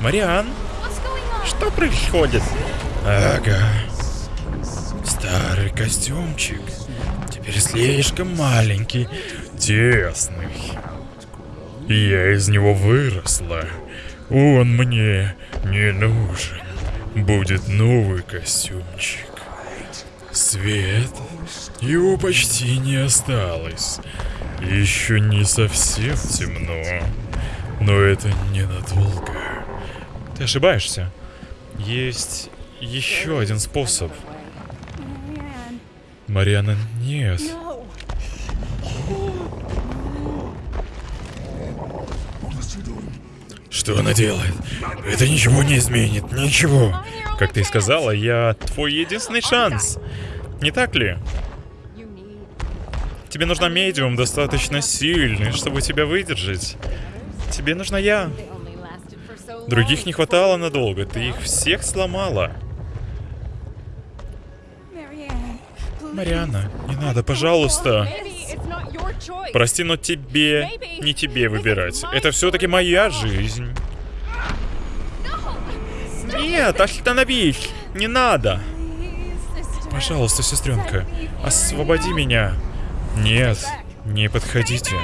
Мариан, что происходит? Ага. Старый костюмчик. Теперь слишком маленький, тесный. Я из него выросла. Он мне не нужен. Будет новый костюмчик. Свет. Его почти не осталось. Еще не совсем темно. Но это ненадолго. Ты ошибаешься. Есть еще один способ. Мариана, нет. Что она делает? Это ничего не изменит, ничего. Как ты сказала, я твой единственный шанс. Не так ли? Тебе нужна медиум достаточно сильный, чтобы тебя выдержать. Тебе нужна я. Других не хватало надолго, ты их всех сломала. Мариана, не надо, пожалуйста. Прости, но тебе, не тебе выбирать. Это все-таки моя жизнь. Нет, остановись! Не надо! Пожалуйста, сестренка, освободи меня. Нет, не подходите.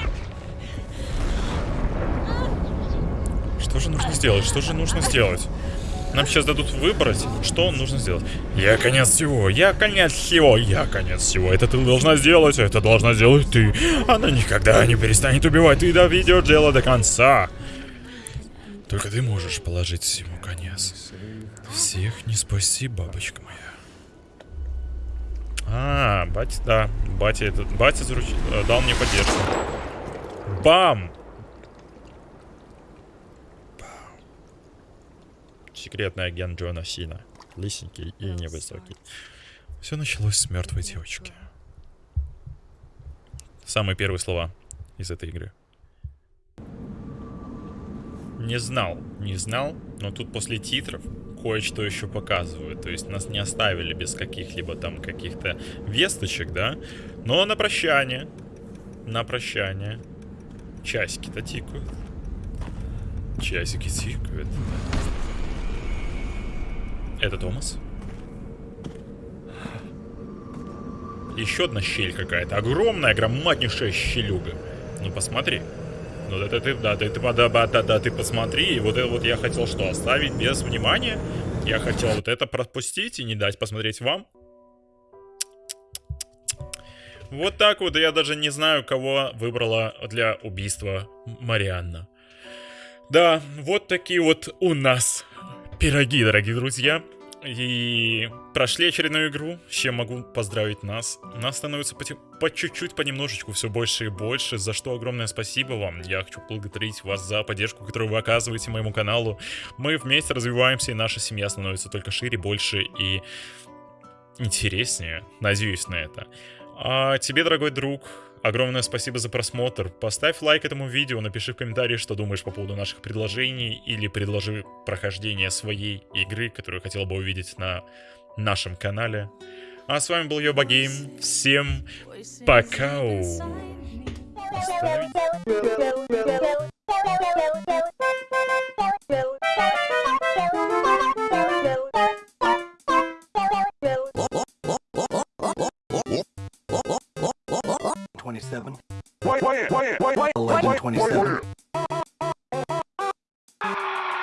Что же нужно сделать? Что же нужно сделать? Нам сейчас дадут выбрать, что нужно сделать. Я конец всего, я конец всего, я конец всего. Это ты должна сделать, это должна сделать ты. Она никогда не перестанет убивать, ты доведешь дело до конца. Только ты можешь положить всему конец. Всех не спаси, бабочка моя. А, батя, да, батя этот, батя заруч... э, дал мне поддержку. Бам! Секретный агент Джона Сина. Лысенький и невысокий. Все началось с мертвой девочки. Самые первые слова из этой игры. Не знал, не знал, но тут после титров кое-что еще показывают. То есть нас не оставили без каких-либо там каких-то весточек, да? Но на прощание, на прощание, часики-то тикают. Часики тикают. Это Томас? Еще одна щель какая-то. Огромная, громаднейшая щелюга. Ну посмотри. Ну да, ты, да, ты, да, да, да, да, ты посмотри. И вот это вот я хотел что, оставить без внимания? Я хотел вот это пропустить и не дать посмотреть вам. Вот так вот, я даже не знаю, кого выбрала для убийства Марианна. Да, вот такие вот у нас пироги, дорогие друзья. И прошли очередную игру, с чем могу поздравить нас. Нас становится по, чуть-чуть, понемножечку все больше и больше, за что огромное спасибо вам. Я хочу благодарить вас за поддержку, которую вы оказываете моему каналу. Мы вместе развиваемся, и наша семья становится только шире, больше и интереснее. Надеюсь на это. А тебе, дорогой друг, Огромное спасибо за просмотр. Поставь лайк этому видео, напиши в комментарии, что думаешь по поводу наших предложений, или предложи прохождение своей игры, которую хотел бы увидеть на нашем канале. А с вами был Йоба Гейм. Всем пока! Оставить. 1127. 1127.